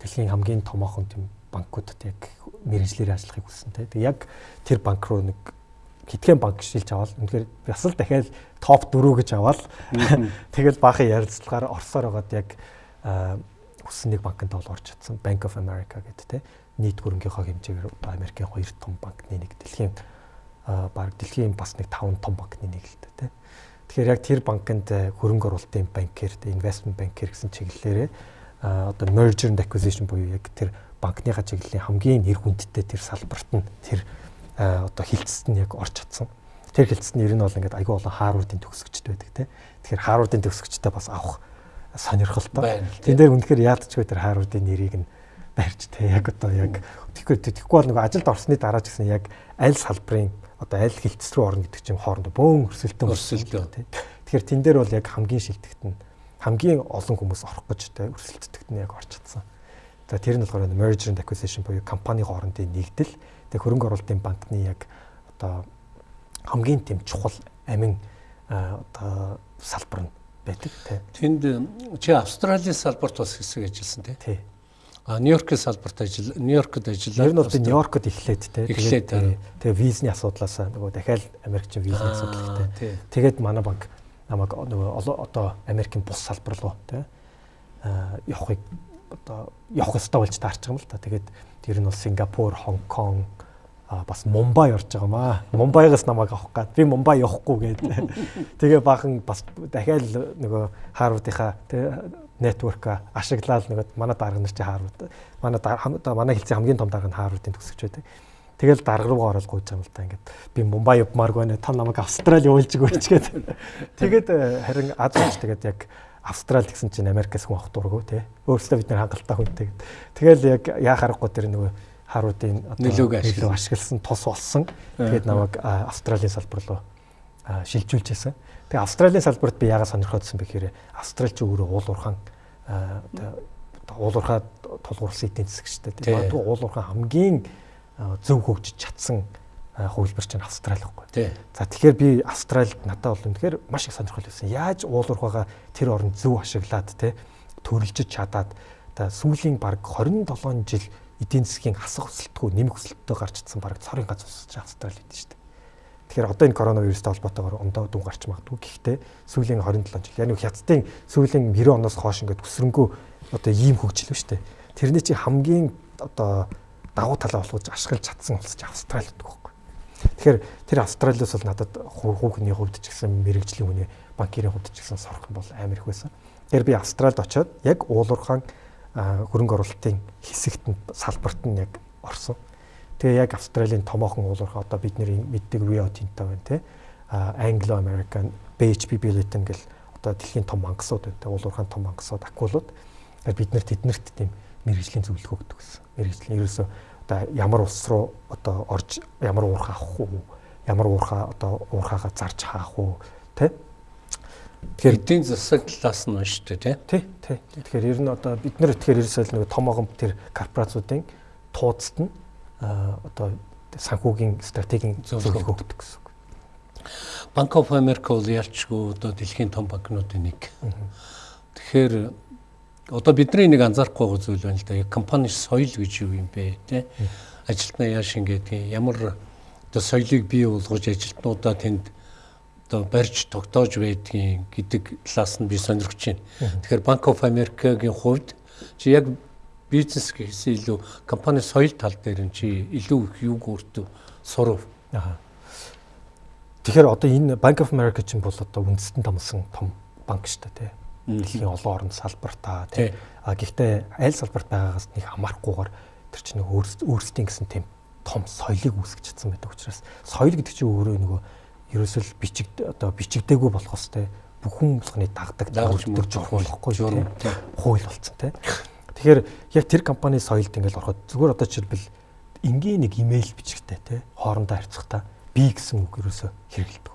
дэлхийн хамгийн томоохон тийм банкудад яг мэрэгжлэр ажиллахыг хүссэн те. Тэг яг тэр банк руу нэг хитгэн банк шилж аваад үнэхээр бас л дахиад топ 4 гэж аваад тэгэл баахан ярилцлагаар орсоор байгаад яг нэг банкнд бол орж чадсан Bank of America гэдэг те нийт хөрөнгийнхөө хэмжээгээр Америкийн хоёр том банкны нэг дэлхийн баг дэлхийн бас нэг 5 том банкны нэг л дээ те. Тэгэхээр яг тэр банкнд хөрөнгө оруулалтын банкер, investment banker гэсэн чиглэлээрээ одоо merger and acquisition буюу яг тэр банкныхаа чиглэлийн хамгийн нэр хүндтэй тэр салбарт нь тэр одоо хилцэд нь яг орж чадсан. Тэр хилцэд нь ер нь бол ингээд айгүй олон Харвардын төгсөгчд байдаг те. Тэгэхээр Харвардын төгсөгчтэй бас авах сонирхолтой. Тэн дээр үнэхээр яалтчгүй тэр Харвардын нэрийг нь барьж те яг одоо яг тэгэхгүй тэгэхгүй бол нөгөө ажилд орсны дараа ч гэсэн яг аль салбарын одоо аль хилцс рүү орно гэдэг чинь хоорондоо бөөн өрсөлдөөн өрсөлдөөн те. Тэгэхээр тэн дээр бол яг хамгийн шилдэгт нь хамгийн олон хүмүүс орох гэж те өрсөлдөлтөд нь яг орч чадсан. За тэр нь болохоор merger and acquisition буюу компани хоорондын нэгдэл тэг хөрөнгө оруулалтын банкны яг одоо хамгийн тийм чухал амин одоо салбар нь байдаг. Тэнд чи Австралийн салбарт бас хэсэг ажилласан тий. А Нью-Йоркийн салбарт ажил Нью-Йоркод ажиллаа. Ер нь бол Нью-Йоркод эхлээд тий. Тэгээд тэгээ визний асуудлаас нөгөө дахиад Америкчин визний асуудал ихтэй. Тэгээд манай банк намайг нөгөө одоо Америкийн бус салбар руу тий явахыг одоо явах ёстой болж таарч байгаа юм л та. Тэгээд тэр нь бол Сингапур, Хонконг, бас Мумбай орж байгаа маа. Мумбайгаас намайг авах гад. Би Мумбай явахгүй гээд. Тэгээ баахан бас дахиад нөгөө Харвардынхаа тий нэтворк ашиглаад нөгөө манай дарга нар чи Харвард. Манай манай хэлцээ хамгийн том дарга нь Харвардын төгсөгч байдаг. Тэгэл дарга руугаа ороод гуйж байгаа юм л та ингээд би Мумбай явмааргүй байна. Та намайг Австрали явуулж өгөөч гэдэг. Тэгээд э, харин аз ууч тэгээд яг Австрали гэсэн чинь Америкээс хүн авах дурггүй тий. Өөрөөсөө бид нар хангалттай хүнтэй. Тэгэл яг яа харахгүй тэр нөгөө Харуудын нөлөөг ашигласан тус болсон. Тэгээд намайг Австралийн салбар руу шилжүүлжсэн. Тэгээ Австралийн салбарт би яагаад сонирхоодсон бэ гэхээр Австралич өөрөө уул уурхаан уулуурхаа тулгуурласан эдийн засаг шүү дээ. Магадгүй уулуурхаа хамгийн зөв хөгжиж чадсан хувилбар чинь Австрали байхгүй. За тэгэхээр би Австралид надад бол үнэхээр маш их сонирхол байсан. Яаж уулуурхаагаа тэр оронд зөв ашиглаад те төрөлжиж чадаад та сүүлийн баг 27 жил эдийн засгийн хасах өсөлтгүй нэмэх өсөлтөд гарч идсэн баг цорын гац усч Австрали гэдэг шүү дээ. Тэгэхээр одоо энэ коронавирустай холбоотойгоор ондоо дүн гарч магадгүй. Гэхдээ сүүлийн 27 жил яг хятадын сүүлийн 90 оноос хойш ингээд өсрөнгөө одоо ийм хөгжил ба штэ. Тэрний чи хамгийн одоо давуу талаа болгож ашиглаж чадсан улс чи Австрали гэдэг байхгүй. Тэгэхээр тэр Австралиас бол надад хүүхний хувьд ч гэсэн мэрэгжлийн хүний банкирийн хувьд ч гэсэн сорох бол амар их байсан. Тэгэхээр би Австралид очиод яг уулуурхаан хөрөнгө оруулалтын хэсэгт нь салбарт нь яг орсон. Тэгээ яг Австралийн томоохон уулуурхаа одоо бидний мэддэг Rio Tinto байна те. Anglo American, BHP Billiton гэл одоо дэлхийн том мангасууд байна те. Уулуурхаан том мангасууд, акулууд бид нар тэднэрт тийм мэрэгжлийн зөвлөгөө өгдөг гэсэн. Мэрэгжлийн ерөөсөө одоо ямар ус руу одоо орж ямар уурхаа авах уу? Ямар уурхаа одоо уурхаагаа зарж хаах уу? Тэ? Тэгэхээр эдийн засаг талаас нь шүү дээ, тий? Тий, тий. Тэгэхээр ер нь одоо бид нар тэгэхээр ерөөсөө нэг томоохон тэр корпорациудын тууцт нь одоо санхүүгийн стратегийн зөвлөгөө өгдөг гэсэн үг. Bank of America бол ялчгүй одоо дэлхийн том банкнуудын нэг. Тэгэхээр одоо бидний нэг анзаарахгүй зүйл байна л да. Компани соёл гэж юу юм бэ те? Ажилтнаа яаш ингэдэг ямар одоо соёлыг бий болгож ажилтнуудаа тэнд одоо барьж тогтоож байдгийг гэдэг талаас нь би сонирхож байна. Тэгэхээр Bank of America-гийн хувьд чи яг бизнес гэхээс илүү компани соёл тал дээр нь чи илүү их юг өөртөө сурав. Аа. Тэгэхээр одоо энэ Bank of America чинь бол одоо үндэстэн томсон том банк шүү дээ тий дэлхийн олон орнд салбартаа тий. А гэхдээ аль салбарт байгаагаас нэг хамаарахгүйгээр тэр чинь өөрсдийн гэсэн тийм том соёлыг үүсгэж чадсан байдаг учраас соёл гэдэг чинь өөрөө нөгөө ерөөсөл бичиг одоо бичигдээгүй болох хэвээр бүхэн болгоны дагдаг дагуулж мөржих болохгүй журам хууль болцсон тий. Тэгэхээр яг тэр компани соёлд ингээл ороход зүгээр одоо жишээлбэл энгийн нэг имэйл бичгтэй тий. Хоорондоо харьцахдаа би гэсэн үг ерөөсө хэрэгэлдэг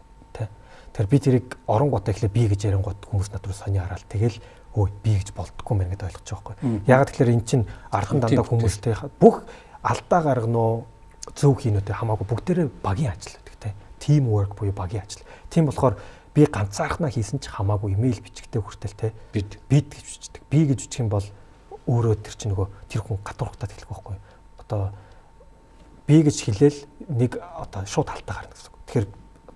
Тэгэхээр би тэрийг орон гот ихлэ би гэж ярин гот хүмүүс над руу сони хараад тэгэл өө би гэж болдгоо мэн гэдээ ойлгож байгаа байхгүй. Ягаад тэгэхээр эн чинь архан дандаа хүмүүстэй бүх алдаа гаргано зөв хийнүтэй хамаагүй бүгдээрээ багийн ажил. Team work буюу багийн ажил. Тийм болохоор би ганцаархнаа хийсэн ч хамаагүй имэйл бичгтээ хүртэл те. Бид бид гэж бичдэг. Би гэж бичих юм бол өөрөө тэр чинь нөгөө тэр хүн гадуурхтаад хэлэх байхгүй. Одоо би гэж хэлээл нэг одоо шууд халтаа гарна гэсэн. Тэгэхээр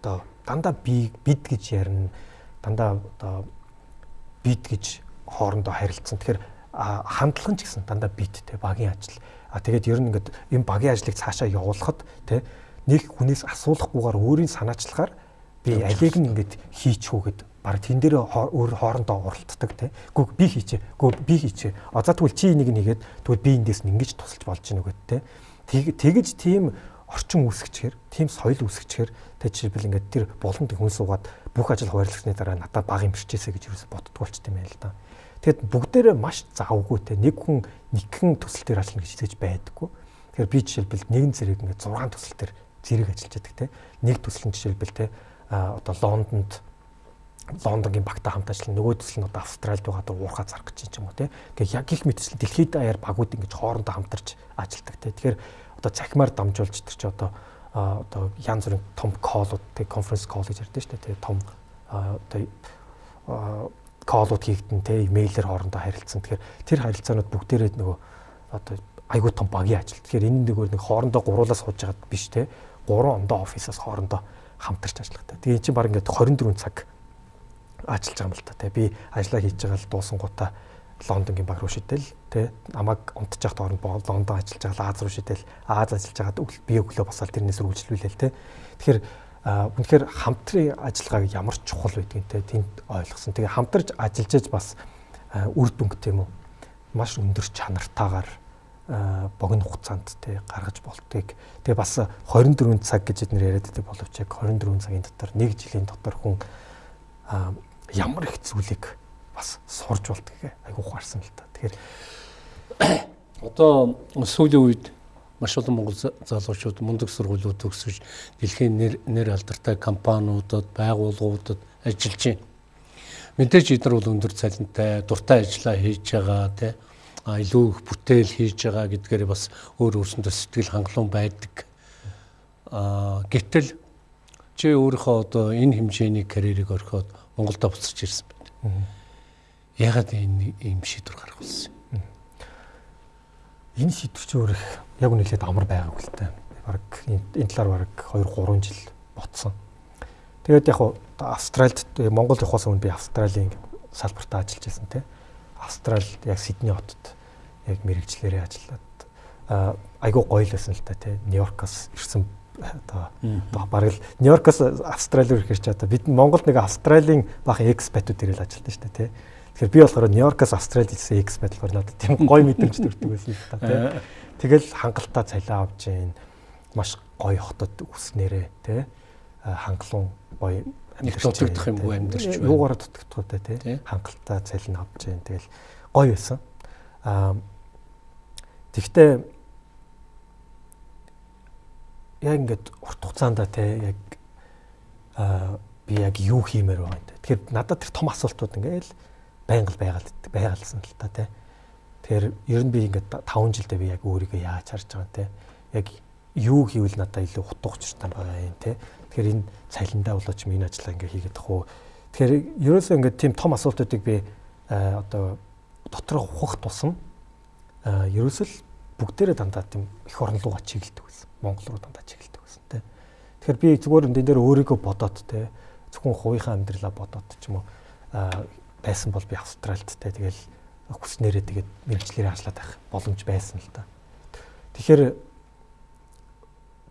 одоо дандаа би бид гэж ярина. Дандаа одоо бид гэж хоорондоо харилцсан. Тэгэхээр хандлага ч гэсэн дандаа бид те багийн ажил. А тэгээд ер нь ингээд энэ багийн ажлыг цаашаа явуулахад те нэг хүнээс асуулахгүйгээр өөрийн санаачлагаар би алийг нь ингээд хийчихүүгээд баг тэн дээр өөр хоорондоо уралддаг те. Гүг би хийчээ. Гүг би хийчээ. А за тэгвэл чи энийг нэгээд тэгвэл би эндээс нь ингэж тусалж болж гинэ үгээд те. Тэгэж тийм орчин үүсгэчихээр, тийм соёл үүсгэчихээр тэг жишээлбэл ингээд тэр болонд хүн суугаад бүх ажил хуваарлагдсны дараа надад баг юм бэрчээсэ гэж юусе боддог болчт юм байл та. Тэгэд бүгдээрээ маш завгүй те нэг хүн нэгэн төсөл дээр ажиллана гэж хэлж байдаггүй. Тэгэхээр би жишээлбэл нэгэн зэрэг ингээд 6 төсөл дээр зэрэг ажиллаж байдаг те. Нэг нь жишээлбэл те одоо Лондонд Лондонгийн багтаа хамт ажиллана. Нөгөө төсөл нь одоо Австралид байгаа даа уурхаа зарах гэж юм уу те. Гэхдээ яг их мэтчил дэлхийд даяар багууд ингэж хоорондоо хамтарч ажилладаг те. Тэгэхээр одоо цахимаар дамжуулж тэр чи одоо одоо янз бүрийн том коллууд тэг конференц колл гэж ярьдэн шүү дээ. Тэгээ том одоо коллууд хийгдэн те имэйлээр хоорондоо харилцсан. Тэгэхээр тэр харилцаанууд бүгдээрээ нөгөө одоо айгүй том багийн ажил. Тэгэхээр энэ нөгөө нэг хоорондоо гуруулаас сууж байгаад биш те. Гурван ондоо офисаас хоорондоо хамтарч ажилладаг. Тэгээ эн чинь баг ингээд 24 цаг ажиллаж байгаа юм л та. Тэ би ажиллаа хийж байгаа л дуусан гутаа Лондонгийн баг руу шидэл тий намайг унтчих хооронд Лондон ажиллаж байгаа Аз руу шидэл Аз ажиллаж байгаа би өглөө босоод тэрнээс үргэлжлүүлээл тий Тэгэхээр үнэхээр хамтрын ажиллагааг ямар чухал байдгийг те тэнд ойлгосон. Тэгээ хамтарч ажиллаж бас үр дүнг тийм үү маш өндөр чанартаагаар богино хугацаанд те гаргаж болтгийг тэгээ бас 24 цаг гэж эднэр яриад байдаг боловч яг 24 цагийн дотор нэг жилийн дотор хүн ямар их зүйлийг бас сурж болтгийг айгуу ухаарсан л та. Тэгэхээр одоо сүүлийн үед маш олон монгол залуучууд мундаг сургуулиуд төгсөж дэлхийн нэр нэр алдартай компаниудад, байгууллагуудад ажиллаж байна. Мэдээж эдгээр бол өндөр цалинтай, дуртай ажиллаа хийж байгаа тий илүү их бүтээл хийж байгаа гэдгээр бас өөр өөрсөндөө сэтгэл хангалуун байдаг. а гэтэл чи өөрийнхөө одоо энэ хэмжээний карьерийг орхиод Монголд буцаж ирсэн байна. Ягаад энэ ийм шийдвэр гаргах болсон юм? энэ шийдвэр чи өөр их яг үнэлээд амар байгааг л та. Бараг энэ талаар бараг 2 3 жил ботсон. Тэгээд яг Австральд Монгол явахаас өмнө би Австралийн салбартаа ажиллаж байсан те. Австрал яг Сидней хотод яг мэрэгчлэрээ ажиллаад айгуу гоё л байсан л та те. Нью-Йоркоос ирсэн одоо бараг л Нью-Йоркоос Австрали руу ирэх ч одоо бид Монголд нэг Австралийн баахан экспатууд ирэл ажилладаг шүү дээ те Тэгэхээр би болохоор Нью-Йоркоос Австралид ирсэн экс байдлаар надад тийм гоё мэдрэмж төрдөг байсан л та тий. Тэгэл хангалттай цалиа авч जैन маш гоё хотод үснээрээ тий. Хангалуун гоё амьдарч дутагдах юм уу амьдарч байна. Юугаар дутагдах вэ тий. Хангалттай цалин авч जैन тэгэл гоё байсан. Аа тэгтээ яг ингээд урт хугацаанд тий яг аа би яг юу хиймээр байгаа юм те. Тэгэхээр надад тэр том асуултууд ингээл байнга байгаад байгаалсан л та тий. Тэгэхээр ер нь би ингээд 5 жилдээ би яг өөрийгөө яаж харж байгаа юм те. Яг юу хийвэл надад илүү утга учиртай байгаа юм те. Тэгэхээр энэ цалиндаа болооч миний ажлаа ингээд хийгээд тах уу. Тэгэхээр ерөөсөө ингээд тийм том асуултуудыг би одоо доторх ухах тусам ерөөсөл бүгдээрээ дандаа тийм их орн руугаа чиглэдэг байсан. Монгол руу дандаа чиглэдэг байсан те. Тэгэхээр би зүгээр энэ дээр өөрийгөө бодоод те зөвхөн хувийнхаа амьдралаа бодоод ч юм уу байсан бол би Австральд те тэгэл хүснээрээ тэгээд мэрэгчлэрээ ажиллаад байх боломж байсан л та. Тэгэхээр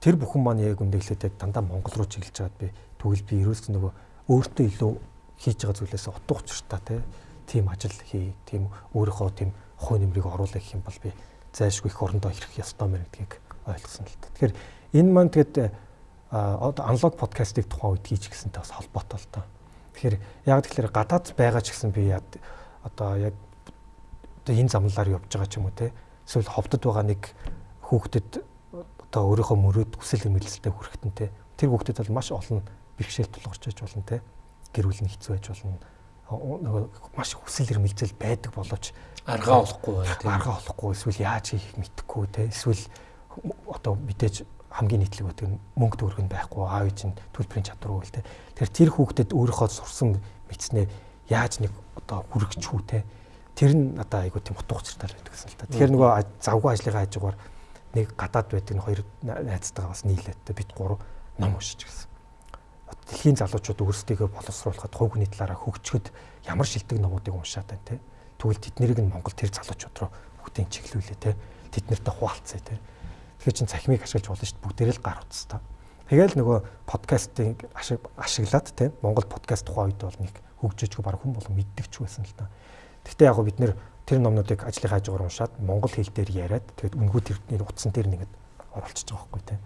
тэр бүхэн маань яг үндэглээд яг дандаа Монгол руу чиглэж байгаад би тэгвэл би ерөөс нөгөө өөртөө илүү хийж байгаа зүйлээс утга учиртай тийм ажил хий, тийм өөрийнхөө тийм хуу нэмрийг оруулах гэх юм бол би зайлшгүй их орондоо ирэх ёстой мэн гэдгийг ойлгосон л та. Тэгэхээр энэ маань тэгээд одоо аналог подкастыг тухайн үед хийж гисэнтэй бас холбоотой л та. Тэгэхээр яг тэгэхээр гадаад байгаа ч гэсэн би одоо яг одоо энэ замлаар явж байгаа ч юм уу те эсвэл ховдод байгаа нэг хүүхдэд одоо өөрийнхөө мөрөөд хүсэл эрмэлзэлтэй хүрэхтэн те тэр хүүхдэд бол маш олон бэрхшээл тулгарч байж болно те гэр бүл нь хэцүү байж болно нөгөө маш хүсэл эрмэлзэл байдаг боловч аргаа олохгүй бай тийм аргаа олохгүй эсвэл яаж хийх мэдэхгүй те эсвэл одоо мэдээж хамгийн нийтлэг байдаг мөнгө төгрөг нь байхгүй аав ээж нь төлбөрийн чадвар үйл те. Тэгэхээр тэр хүүхдэд өөрийнхөө сурсан мэдснээ яаж нэг одоо хүргэж хүү те. Тэр нь надаа айгуу тийм утга учиртай байдаг гэсэн л та. Тэгэхээр нөгөө завгүй ажлынхаа хажуугаар нэг гадаад байдаг нь хоёр найзтайгаа бас нийлээд бид гурав ном уншиж гисэн. Дэлхийн залуучууд өөрсдийгөө боловсруулахад хүний талаараа хөгжөхөд ямар шилдэг номуудыг уншаад байна те. Тэгвэл тэднийг нь Монгол тэр залуучууд руу бүгдийг чиглүүлээ те. Тэд нартай хуваалцъя те Тэгэхээр чин цахимыг ашиглаж болно шүү дээ. Бүгдээрээ л гар утастай. Тэгэл нөгөө подкастыг ашиглаад те Монгол подкаст тухайн үед бол нэг хөгжөөжгүй баг хүн болон мэддэг ч байсан л та. Гэхдээ яг бид нэр тэр номнуудыг ажлын хажуугаар уншаад монгол хэл дээр яриад тэгээд үнгүү тэрний утсан дээр нэгэд оруулчихж байгаа байхгүй те.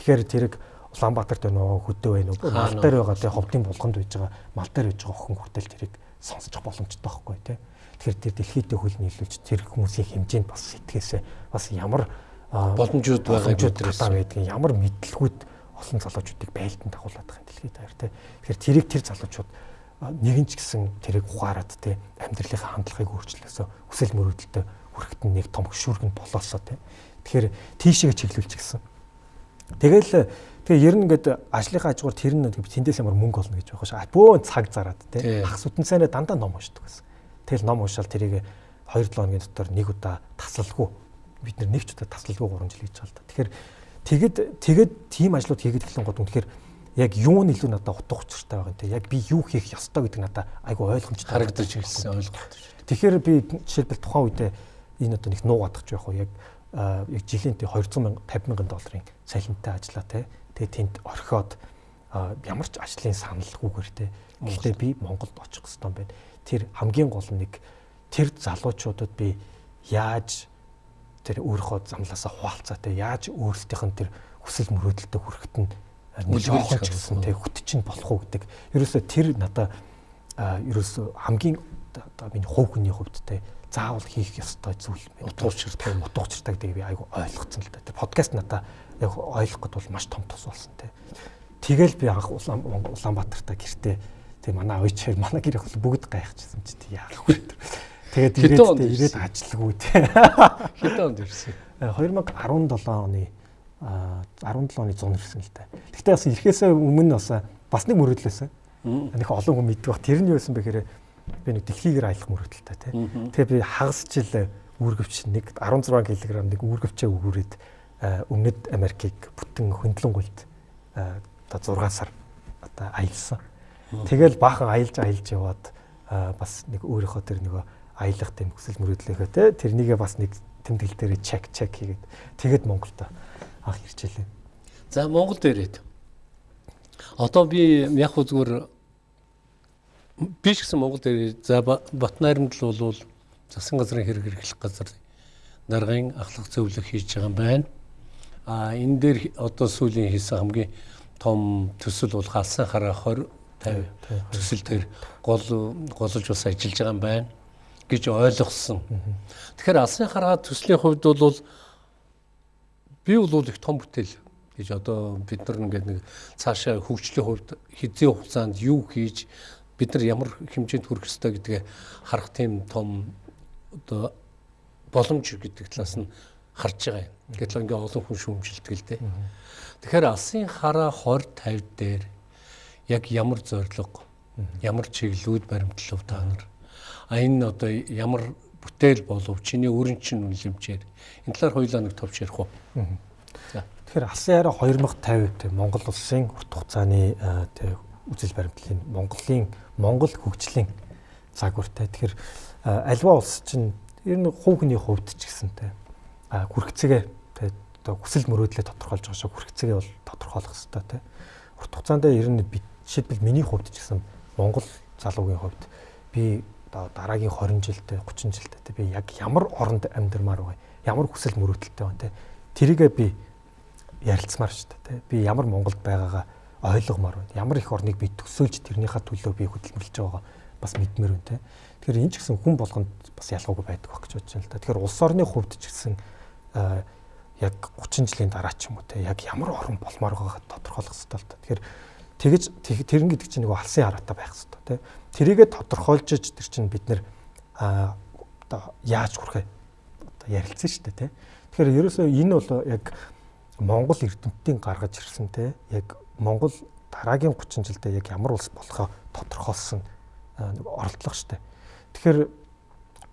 Тэгэхээр тэрэг Улаанбаатарт байна уу, хөдөө байна уу, мал дээр байгаа те ховдын булганд байж байгаа, мал дээр байж байгаа охин хүртэл тэрийг сонсчих боломжтой байхгүй те. Тэгэхээр тэр дэлхийдээ хөл нийлүүлж тэр хүмүүсийн хэмжээнд бас сэтгэхээсээ бас ямар боломжууд байгаа гэдэгээс байдгийн ямар мэдлгүүд олон залуучуудыг байлдан дагуулад байгаа юм дэлхийд даяар тий. Тэгэхээр тэрийг тэр залуучууд нэгэн ч гэсэн тэрийг ухаарад тий амьдралынхаа хандлагыг өөрчлөөсөө хүсэл мөрөөдөлтөд хүрэхэд нэг том хөшүүргэн болоосоо тий. Тэгэхээр тийшээ чиглүүлчих гисэн. Тэгэл тэгээ ер нь ингээд ажлынхаа хажуугаар тэр нь тэндээс ямар мөнгө олно гэж байгаа ш. Бөө цаг зараад тий. Ах сүтэн цайнаа дандаа ном уншдаг гэсэн. Тэгэл ном уншаал тэрийг 2-7 хоногийн дотор нэг удаа тасалгүй бид нэг ч удаа тасалгүй 3 жил хийж байгаа л да. Тэгэхээр тэгэд тэгэд тийм ажлууд хийгээд эхлэн гот үнэхээр яг юу нь илүү надад утга учиртай байгаа юм те. Яг би юу хийх ёстой гэдэг надад айгу ойлгомжтой харагдаж ирсэн ойлголт. Тэгэхээр би жишээлбэл тухайн үедээ энэ одоо нэг нуугадах жоох уу яг яг жилийн 200 мянга 50 мянган долларын цалинтай ажиллаа те. Тэгээ тэнд орхиод ямар ч ажлын саналгүйгээр те. Гэхдээ би Монголд очих хэрэгтэй юм байна. Тэр хамгийн гол нэг тэр залуучуудад би яаж тэр өөрийнхөө замлаасаа хуваалцаа те яаж өөрсдийнх нь тэр хүсэл мөрөөдөлтөд хүрэхэд нь нөлөөлөх гэсэн те хөт чинь болох уу гэдэг. Ерөөсөө тэр надаа ерөөсөө хамгийн одоо миний хувь хүний хувьд те заавал хийх ёстой зүйл утуучртай утуучртай гэдгийг би айгу ойлгоцсон л да. Тэр подкаст надаа яг ойлгоход бол маш том тус болсон те. Тэгэл би анх Улаанбаатартаа гэртээ тэг манай оёчээр манай гэр их бүгд гайхчихсан чи тий яах вэ. Тэгээд ирээд ирээд ажиллагүй тий. Хэдэн онд ирсэн? 2017 оны 17 оны 100 ирсэн л та. Гэхдээ бас ирэхээсээ өмнө бас бас нэг мөрөдлөөсөн. Нэг олон хүн мэддэг баг. Тэр нь юу байсан бэхээр би нэг дэлхийгээр аялах мөрөдөлтэй тий. Тэгээ би хагас жил үүргэвч нэг 16 кг нэг үүргэвчээ өгөөд өмнөд Америкийг бүтэн хөндлөнгөлд одоо 6 сар одоо аялсан. Тэгэл баахан аялж аялж яваад бас нэг өөрийнхөө тэр нөгөө аялах тэм хүсэл мөрөөдлөөхөө те тэрнийгээ бас нэг тэмдэглэл дээр чек чек хийгээд тэгээд Монголд анх ирчихлээ. За Монголд ирээд одоо би яг зүгээр биш гэсэн Монголд ирээд за Батнайрамд л бол засан газрын хэрэг хэрэглэх газар даргын ахлах зөвлөх хийж байгаа юм байна. А энэ дээр одоо сүүлийн хийсэн хамгийн том төсөл бол халсан хараа 20 50 төсөл төр гол голж бас ажиллаж байгаа юм байна гэж ойлгосон. Тэгэхээр алсын хараа төслийн хувьд бол би бол их том бүтээл гэж одоо бид нар ингээд нэг цаашаа хөгжлийн хувьд хизээ хугацаанд юу хийж бид нар ямар хэмжээнд хүрэх ёстой гэдгээ харах тийм том одоо боломж гэдэг талаас нь харж байгаа юм. Гэтэл ингээ олон хүн шүүмжилдэг л дээ. Тэгэхээр алсын хараа 20 50 дээр яг ямар зорилго, ямар чиглэлүүд баримтлав та нар. А энэ одоо ямар бүтээл болов чиний өрн чин үнэлэмжээр энэ талаар хоёулаа нэг товч ярих уу. Тэгэхээр алсын хараа 2050 те Монгол улсын урт хугацааны те үзэл баримтлалын Монголын Монгол хөгжлийн загвартай. Тэгэхээр альва улс чинь ер нь хувь хүний хувьд ч гэсэнтэй хүрхцэгээ одоо хүсэл мөрөөдлөө тодорхойлж байгаа шүү. Хүрхцэгээ бол тодорхойлох хэрэгтэй те. Урт хугацаанд ер нь жишээлбэл миний хувьд ч гэсэн Монгол залуугийн хувьд би одоо дараагийн 20 жилдээ 30 жилдээ би яг ямар оронд амьдрмаар байгаа ямар хүсэл мөрөөдөлтэй байна те? Тэрийгээ би ярилцмаар шүү дээ те. Би ямар Монголд байгаагаа ойлгомоор байна. Ямар их орныг би төсөөлж тэрнийхээ төлөө би хөдөлмөрлөж байгаа бас мэдмээр байна те. Тэгэхээр энэ ч гэсэн хүн болгонд бас ялгаагүй байдаг байх гэж бодож байна л да. Тэгэхээр улс орны хувьд ч гэсэн яг 30 жилийн дараа ч юм уу те яг ямар орн болмоор байгааг тодорхойлох хэрэгтэй л да. Тэгэхээр тэгэж тэрэн гэдэг чинь нэг алсын хараатай байх хэрэгтэй тий. Тэрийгэ тодорхойлж тэр чинь бид нэр а одоо яаж хүрхээ одоо ярилцсан шүү дээ тий. Тэгэхээр ерөөсөө энэ бол яг Монгол эрдэмтдийн гаргаж ирсэн тий. Яг Монгол дараагийн 30 жилдээ яг ямар улс болохоо тодорхойлсон оролдлого дээ. Тэгэхээр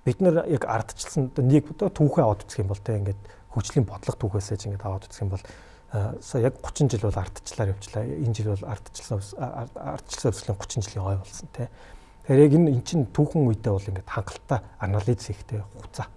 бид нэр яг ардчилсан нэг түүхээ аваад үзэх юм бол тий ингээд хөгжлийн бодлого түүхээсээ ч ингээд аваад үзэх юм бол сая яг 30 жил бол ардчлаар явчлаа. Энэ жил бол ардчлсан ардчлсан өсвөлийн 30 жилийн ой болсон тий. Тэгэхээр яг энэ эн чин түүхэн үедээ бол ингээд хангалттай анализ хийхтэй хугацаа.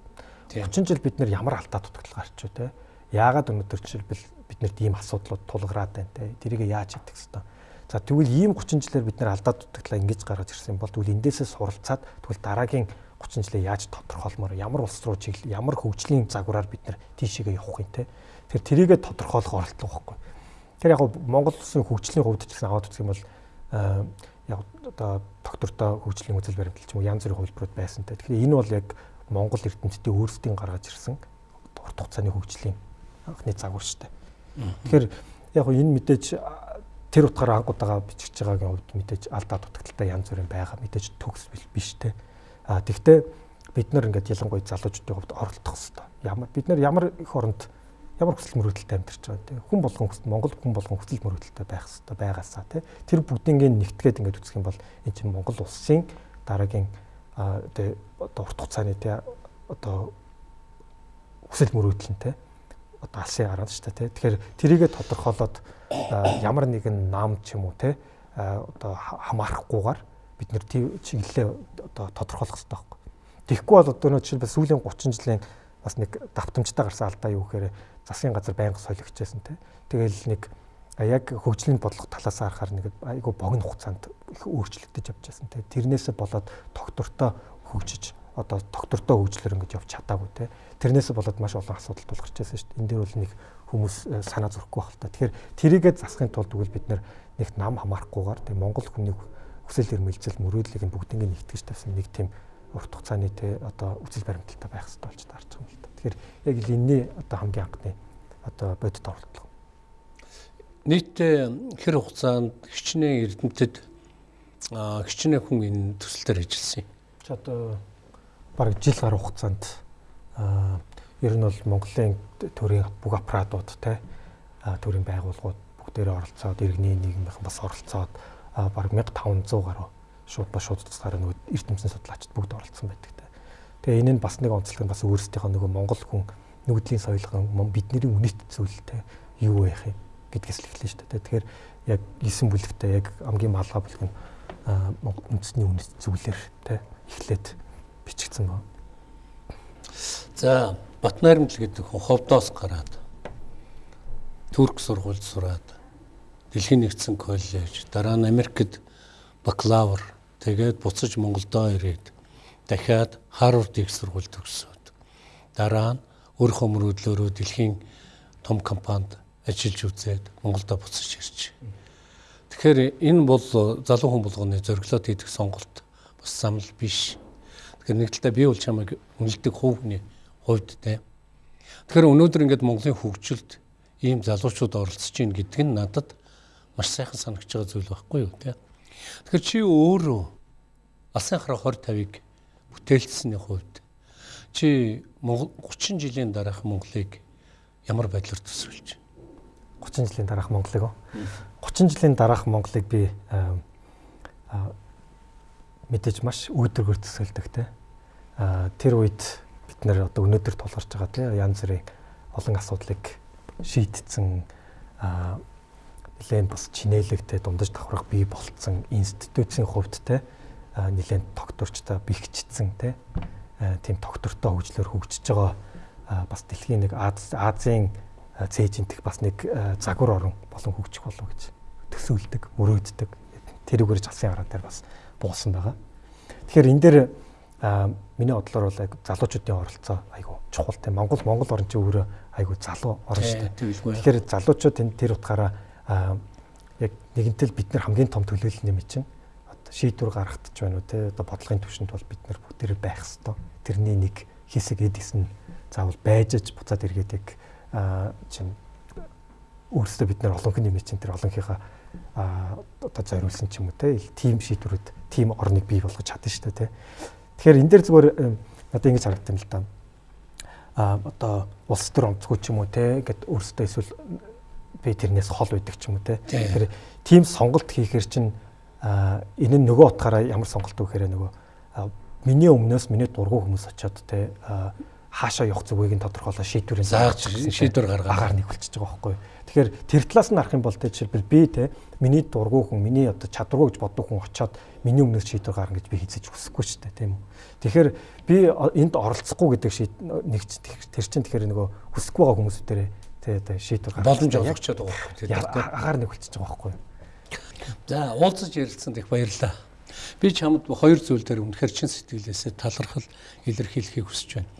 30 жил бид нэр ямар алдаа дутагдал гарч юу тий. Яагаад өнөөдөр жишээлбэл биднэрт ийм асуудлууд тулгараад байна тий. Тэрийг яаж хийх гэсэн. За тэгвэл ийм 30 жилээр бид нэр алдаа дутагдлаа ингэж гаргаж ирсэн бол тэгвэл эндээсээ суралцаад тэгвэл дараагийн 30 жилээ яаж тодорхойлмоор ямар улс руу чиглэл ямар хөгжлийн загвараар бид нар тийшээгээ явах юм те Тэр тэрийгэ тодорхойлох оролдлого байхгүй. Тэр яг Монгол улсын хөгжлийн хувьд ч гэсэн аваад үзэх юм бол яг одоо доктортой хөгжлийн үзэл баримтлал ч юм уу янз бүрийн хувилбарууд байсантай. Тэгэхээр энэ бол яг Монгол эрдэмтдийн өөрсдийн гаргаж ирсэн урт хугацааны хөгжлийн анхны загвар шүү дээ. Тэгэхээр яг энэ мэдээж тэр утгаараа ангуудаага бичиж байгаагийн хувьд мэдээж алдаа дутагдaltaй янз бүрийн байгаа мэдээж төгс биш те. А тэгвэл бид нар ингээд ялангуяа залуучуудын хувьд оролдох хэрэгтэй. Ямар бид нар ямар их оронд ямар хүсэл мөрөөдөлтэй амьдарч байгаа тийм хүн болгон хүсэл Монгол хүн болгон хүсэл мөрөөдөлтэй байх хэрэгтэй байгаасаа тийм тэр бүгднийг нэгтгээд ингээд үзэх юм бол энэ чинь Монгол улсын дараагийн одоо одоо урт хугацааны тийм одоо хүсэл мөрөөдөл нь тийм одоо алсын хараад шүү дээ тийм тэгэхээр тэрийгэ тодорхойлоод ямар нэгэн нам ч юм уу тийм одоо хамаарахгүйгээр бид нэр чиглэлээ одоо тодорхойлох хэрэгтэй байхгүй. Тэгэхгүй бол одоо нөө жишээлбэл сүүлийн 30 жилийн бас нэг давтамжтай гарсан алдаа юу гэхээр засгийн газар байнга солигчээсэн те. Тэгэл нэг яг хөгжлийн бодлого талаас харахаар нэг айгүй богино хугацаанд их өөрчлөгдөж явж байсан те. Тэрнээсээ болоод доктортой хөгжиж одоо доктортой хөгжлөөр ингэж явж чадаагүй те. Тэрнээс болоод маш олон асуудал тулгарч байсан шүү дээ. Энд дээр бол нэг хүмүүс э, санаа зөрөхгүй байх л та. Тэгэхээр тэрийгээ засахын тулд үгүй бид нэг нам хамаарахгүйгээр тэг Монгол хүний хүсэл эрмэлзэл мөрөөдлийг нь бүгднийг нэгтгэж тавьсан нэг тийм урт хугацааны те одоо үсэл баримталтай байх хэрэгтэй болж таарч байгаа юм л та. Тэгэхээр яг л энэний одоо хамгийн анхны одоо бодит оролдлого. Нийтдээ хэр хугацаанд хичнээн эрдэмтэд хичнээн хүн энэ төсөл дээр ажилласан юм. Чи одоо бараг жил гаруй хугацаанд ер нь бол Монголын төрийн бүх аппаратууд те төрийн байгууллагууд бүгдээрээ оролцоод иргэний нийгмийнхэн бас оролцоод бараг 1500 гаруй шууд ба шууд тусгаар нөгөө эрдэмтэн судлаачид бүгд оролцсон байдаг те. Тэгээ энэ нь бас нэг онцлог нь бас өөрсдийнхөө нөгөө Монгол хүн нүүдлийн соёлгон бидний үнэт зүйлтэй юу байх юм гэдгээс л эхэлнэ шүү дээ. Тэгэхээр яг 9 бүлэгтээ яг амгийн малгай бүлэг нь үндэсний үнэт зүйлэр те эхлээд бичигдсэн байна. За Батнайрамжил гэдэг ховдоос гараад Турк сургуульд сураад Дэлхийн нэгдсэн коллеж дараа нь Америкт бакалавр Тэгээд буцаж Монголдоо ирээд дахиад Харвард их сургууль төгсөөд дараа нь өөрийнхөө мөрөөдлөөрөө дэлхийн том компанид ажиллаж үзээд Монголдо буцаж ирж. Тэгэхээр энэ бол залуу хүн болгоны зориглоод хийдэг сонголт бас самл биш. Тэгэхээр нэг талдаа би бол чамайг үнэлдэг хувийн хувьд те. Тэгэхээр өнөөдөр ингээд Монголын хөгжилд ийм залуучууд оролцож байна гэдг нь надад маш сайхан санагч байгаа зүйл байхгүй юу те. Тэгэхээр чи өөрөө алсын хараа 20 50-ыг бүтээлцсэний хувьд чи 30 жилийн дараах Монголыг ямар байдлаар төсөөлж байна? 30 жилийн дараах Монголыг уу? 30 жилийн дараах Монголыг би мэдээж маш үүдэргээр төсөөлдөг те. Тэр үед бид нэр одоо өнөөдөр тулгарч байгаа те янз бүрийн олон асуудлыг шийдтсэн нэлээд бас чинээлэгтэй дундаж давхрах бий болцсон институцийн хувьд те нэлээд тогтворчтой бэхжсэн те тийм тогтвортой хөгжлөөр хөгжиж байгаа бас дэлхийн нэг Азийн цээжинтэх бас нэг загвар орон болон хөгжих болов гэж төсөөлдөг, мөрөөддөг. Тэрүүгээр залсын хараа дээр бас буусан байгаа. Тэгэхээр энэ дээр миний бодлоор бол залуучуудын оролцоо айгу чухал тийм Монгол Монгол орн чинь өөрөө айгу залуу орн шүү дээ. Тэгэхээр залуучууд энэ тэр утгаараа яг нэгэнтэл бид нар хамгийн том төлөөлөл нэмэж чинь одоо шийдвэр гаргахтаж байна уу те? Одоо бодлогын түвшинд бол бид нар бүгдээр байх хэвээр тэрний нэг хэсэг эдис нь заавал байжж буцаад эргээд яг чинь өөрсдөө бид нар олон хүн нэмэж чинь тэр олонхийнхаа одоо зориулсан ч юм уу те? Тим шийдвэрүүд тим орныг бий болгож чадна шүү дээ те? Тэгэхээр энэ дээр зүгээр надад ингэж харагдсан л да а одоо улс төр онцгүй ч юм уу те? Гэд өөрсдөө эсвэл би тэрнээс хол байдаг ч юм уу те. Тэгэхээр тийм сонголт хийхээр чинь энэ нь нөгөө утгаараа ямар сонголт вэ гэхээр нөгөө миний өмнөөс миний дургу хүмүүс очиод те хаашаа явах зүгийг нь тодорхойлоо шийдвэрийн зааж шийдвэр гаргаад агаар нэг болчихж байгаа байхгүй. Тэгэхээр тэр талаас нь харах юм бол те жишээлбэл би те миний дургу хүн миний одоо чадваргүй гэж боддог хүн очиод миний өмнөөс шийдвэр гаргана гэж би хийцэж хүсэхгүй ч тийм үү. Тэгэхээр би энд оролцохгүй гэдэг нэг тэр чинь тэгэхээр нөгөө хүсэхгүй байгаа хүмүүсүүдэрээ одоо шийдвэр гаргах боломж олгочод байгаа байхгүй. Агаар нэг болчихж байгаа байхгүй за уулзаж ярилцсанд их баярлалаа. Би чамд хоёр зүйл дээр үнэхээр чин сэтгэлээсээ талархал илэрхийлэхийг хүсэж байна.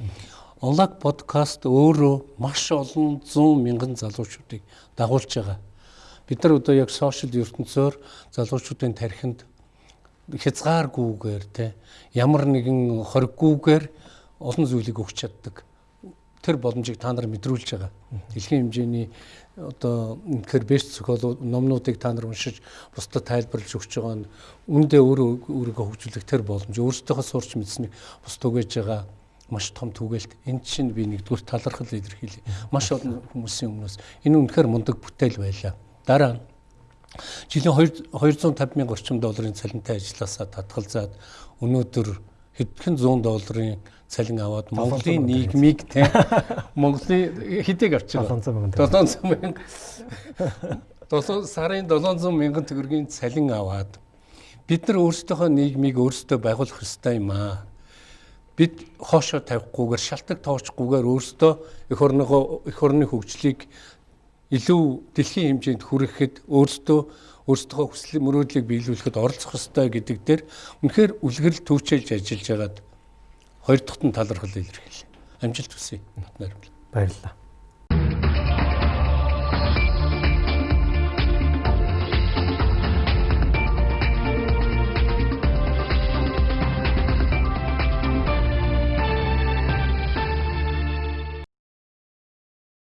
Онлаг подкаст өөрөө маш олон 100 мянган залуучуудыг дагуулж байгаа. Бид нар одоо яг сошиал ертөнцөөр залуучуудын тархинд хязгааргүйгээр те ямар нэгэн хориггүйгээр олон зүйлийг өгч чаддаг тэр боломжийг та нар мэдрүүлж байгаа. Дэлхийн хэмжээний одоо үнэхээр бэст психолог номнуудыг та нар уншиж бусдад тайлбарлаж өгч байгаа нь үндэ өөрөө өөрийгөө хөгжүүлэх тэр боломж өөрсдийнхөө сурч мэдсэнийг бусд түгэж байгаа маш том түгээлт энэ чинь би нэгдүгээр талархал илэрхийлье. Маш олон хүмүүсийн өмнөөс энэ үнэхээр мундаг бүтээл байлаа. Дараа нь жилийн 250 мянган орчим долларын цалинтай ажилласаа татгалзаад өнөөдөр хэдхэн 100 долларын цалин аваад Монголын нийгмийг тийм Монголын хэдийг авч байгаа? 700 мянга. 7 сарын 700 мянган төгрөгийн цалин аваад бид нар өөрсдийнхөө нийгмийг өөрсдөө байгуулах ёстой юм аа. Бид хоошоо тавихгүйгээр шалтак тоочгүйгээр өөрсдөө эх орныгоо эх орны хөгжлийг илүү дэлхийн хэмжээнд хүрэхэд өөрсдөө өөрсдөө хүсэл мөрөөдлийг биелүүлэхэд оролцох ёстой гэдэг дээр үнэхээр үлгэрэл төвчэлж ажиллаж байгаад Хоёр дахь нь талархал илэрхийлээ. Амжилт хүсье. Нотноор. Баярлалаа.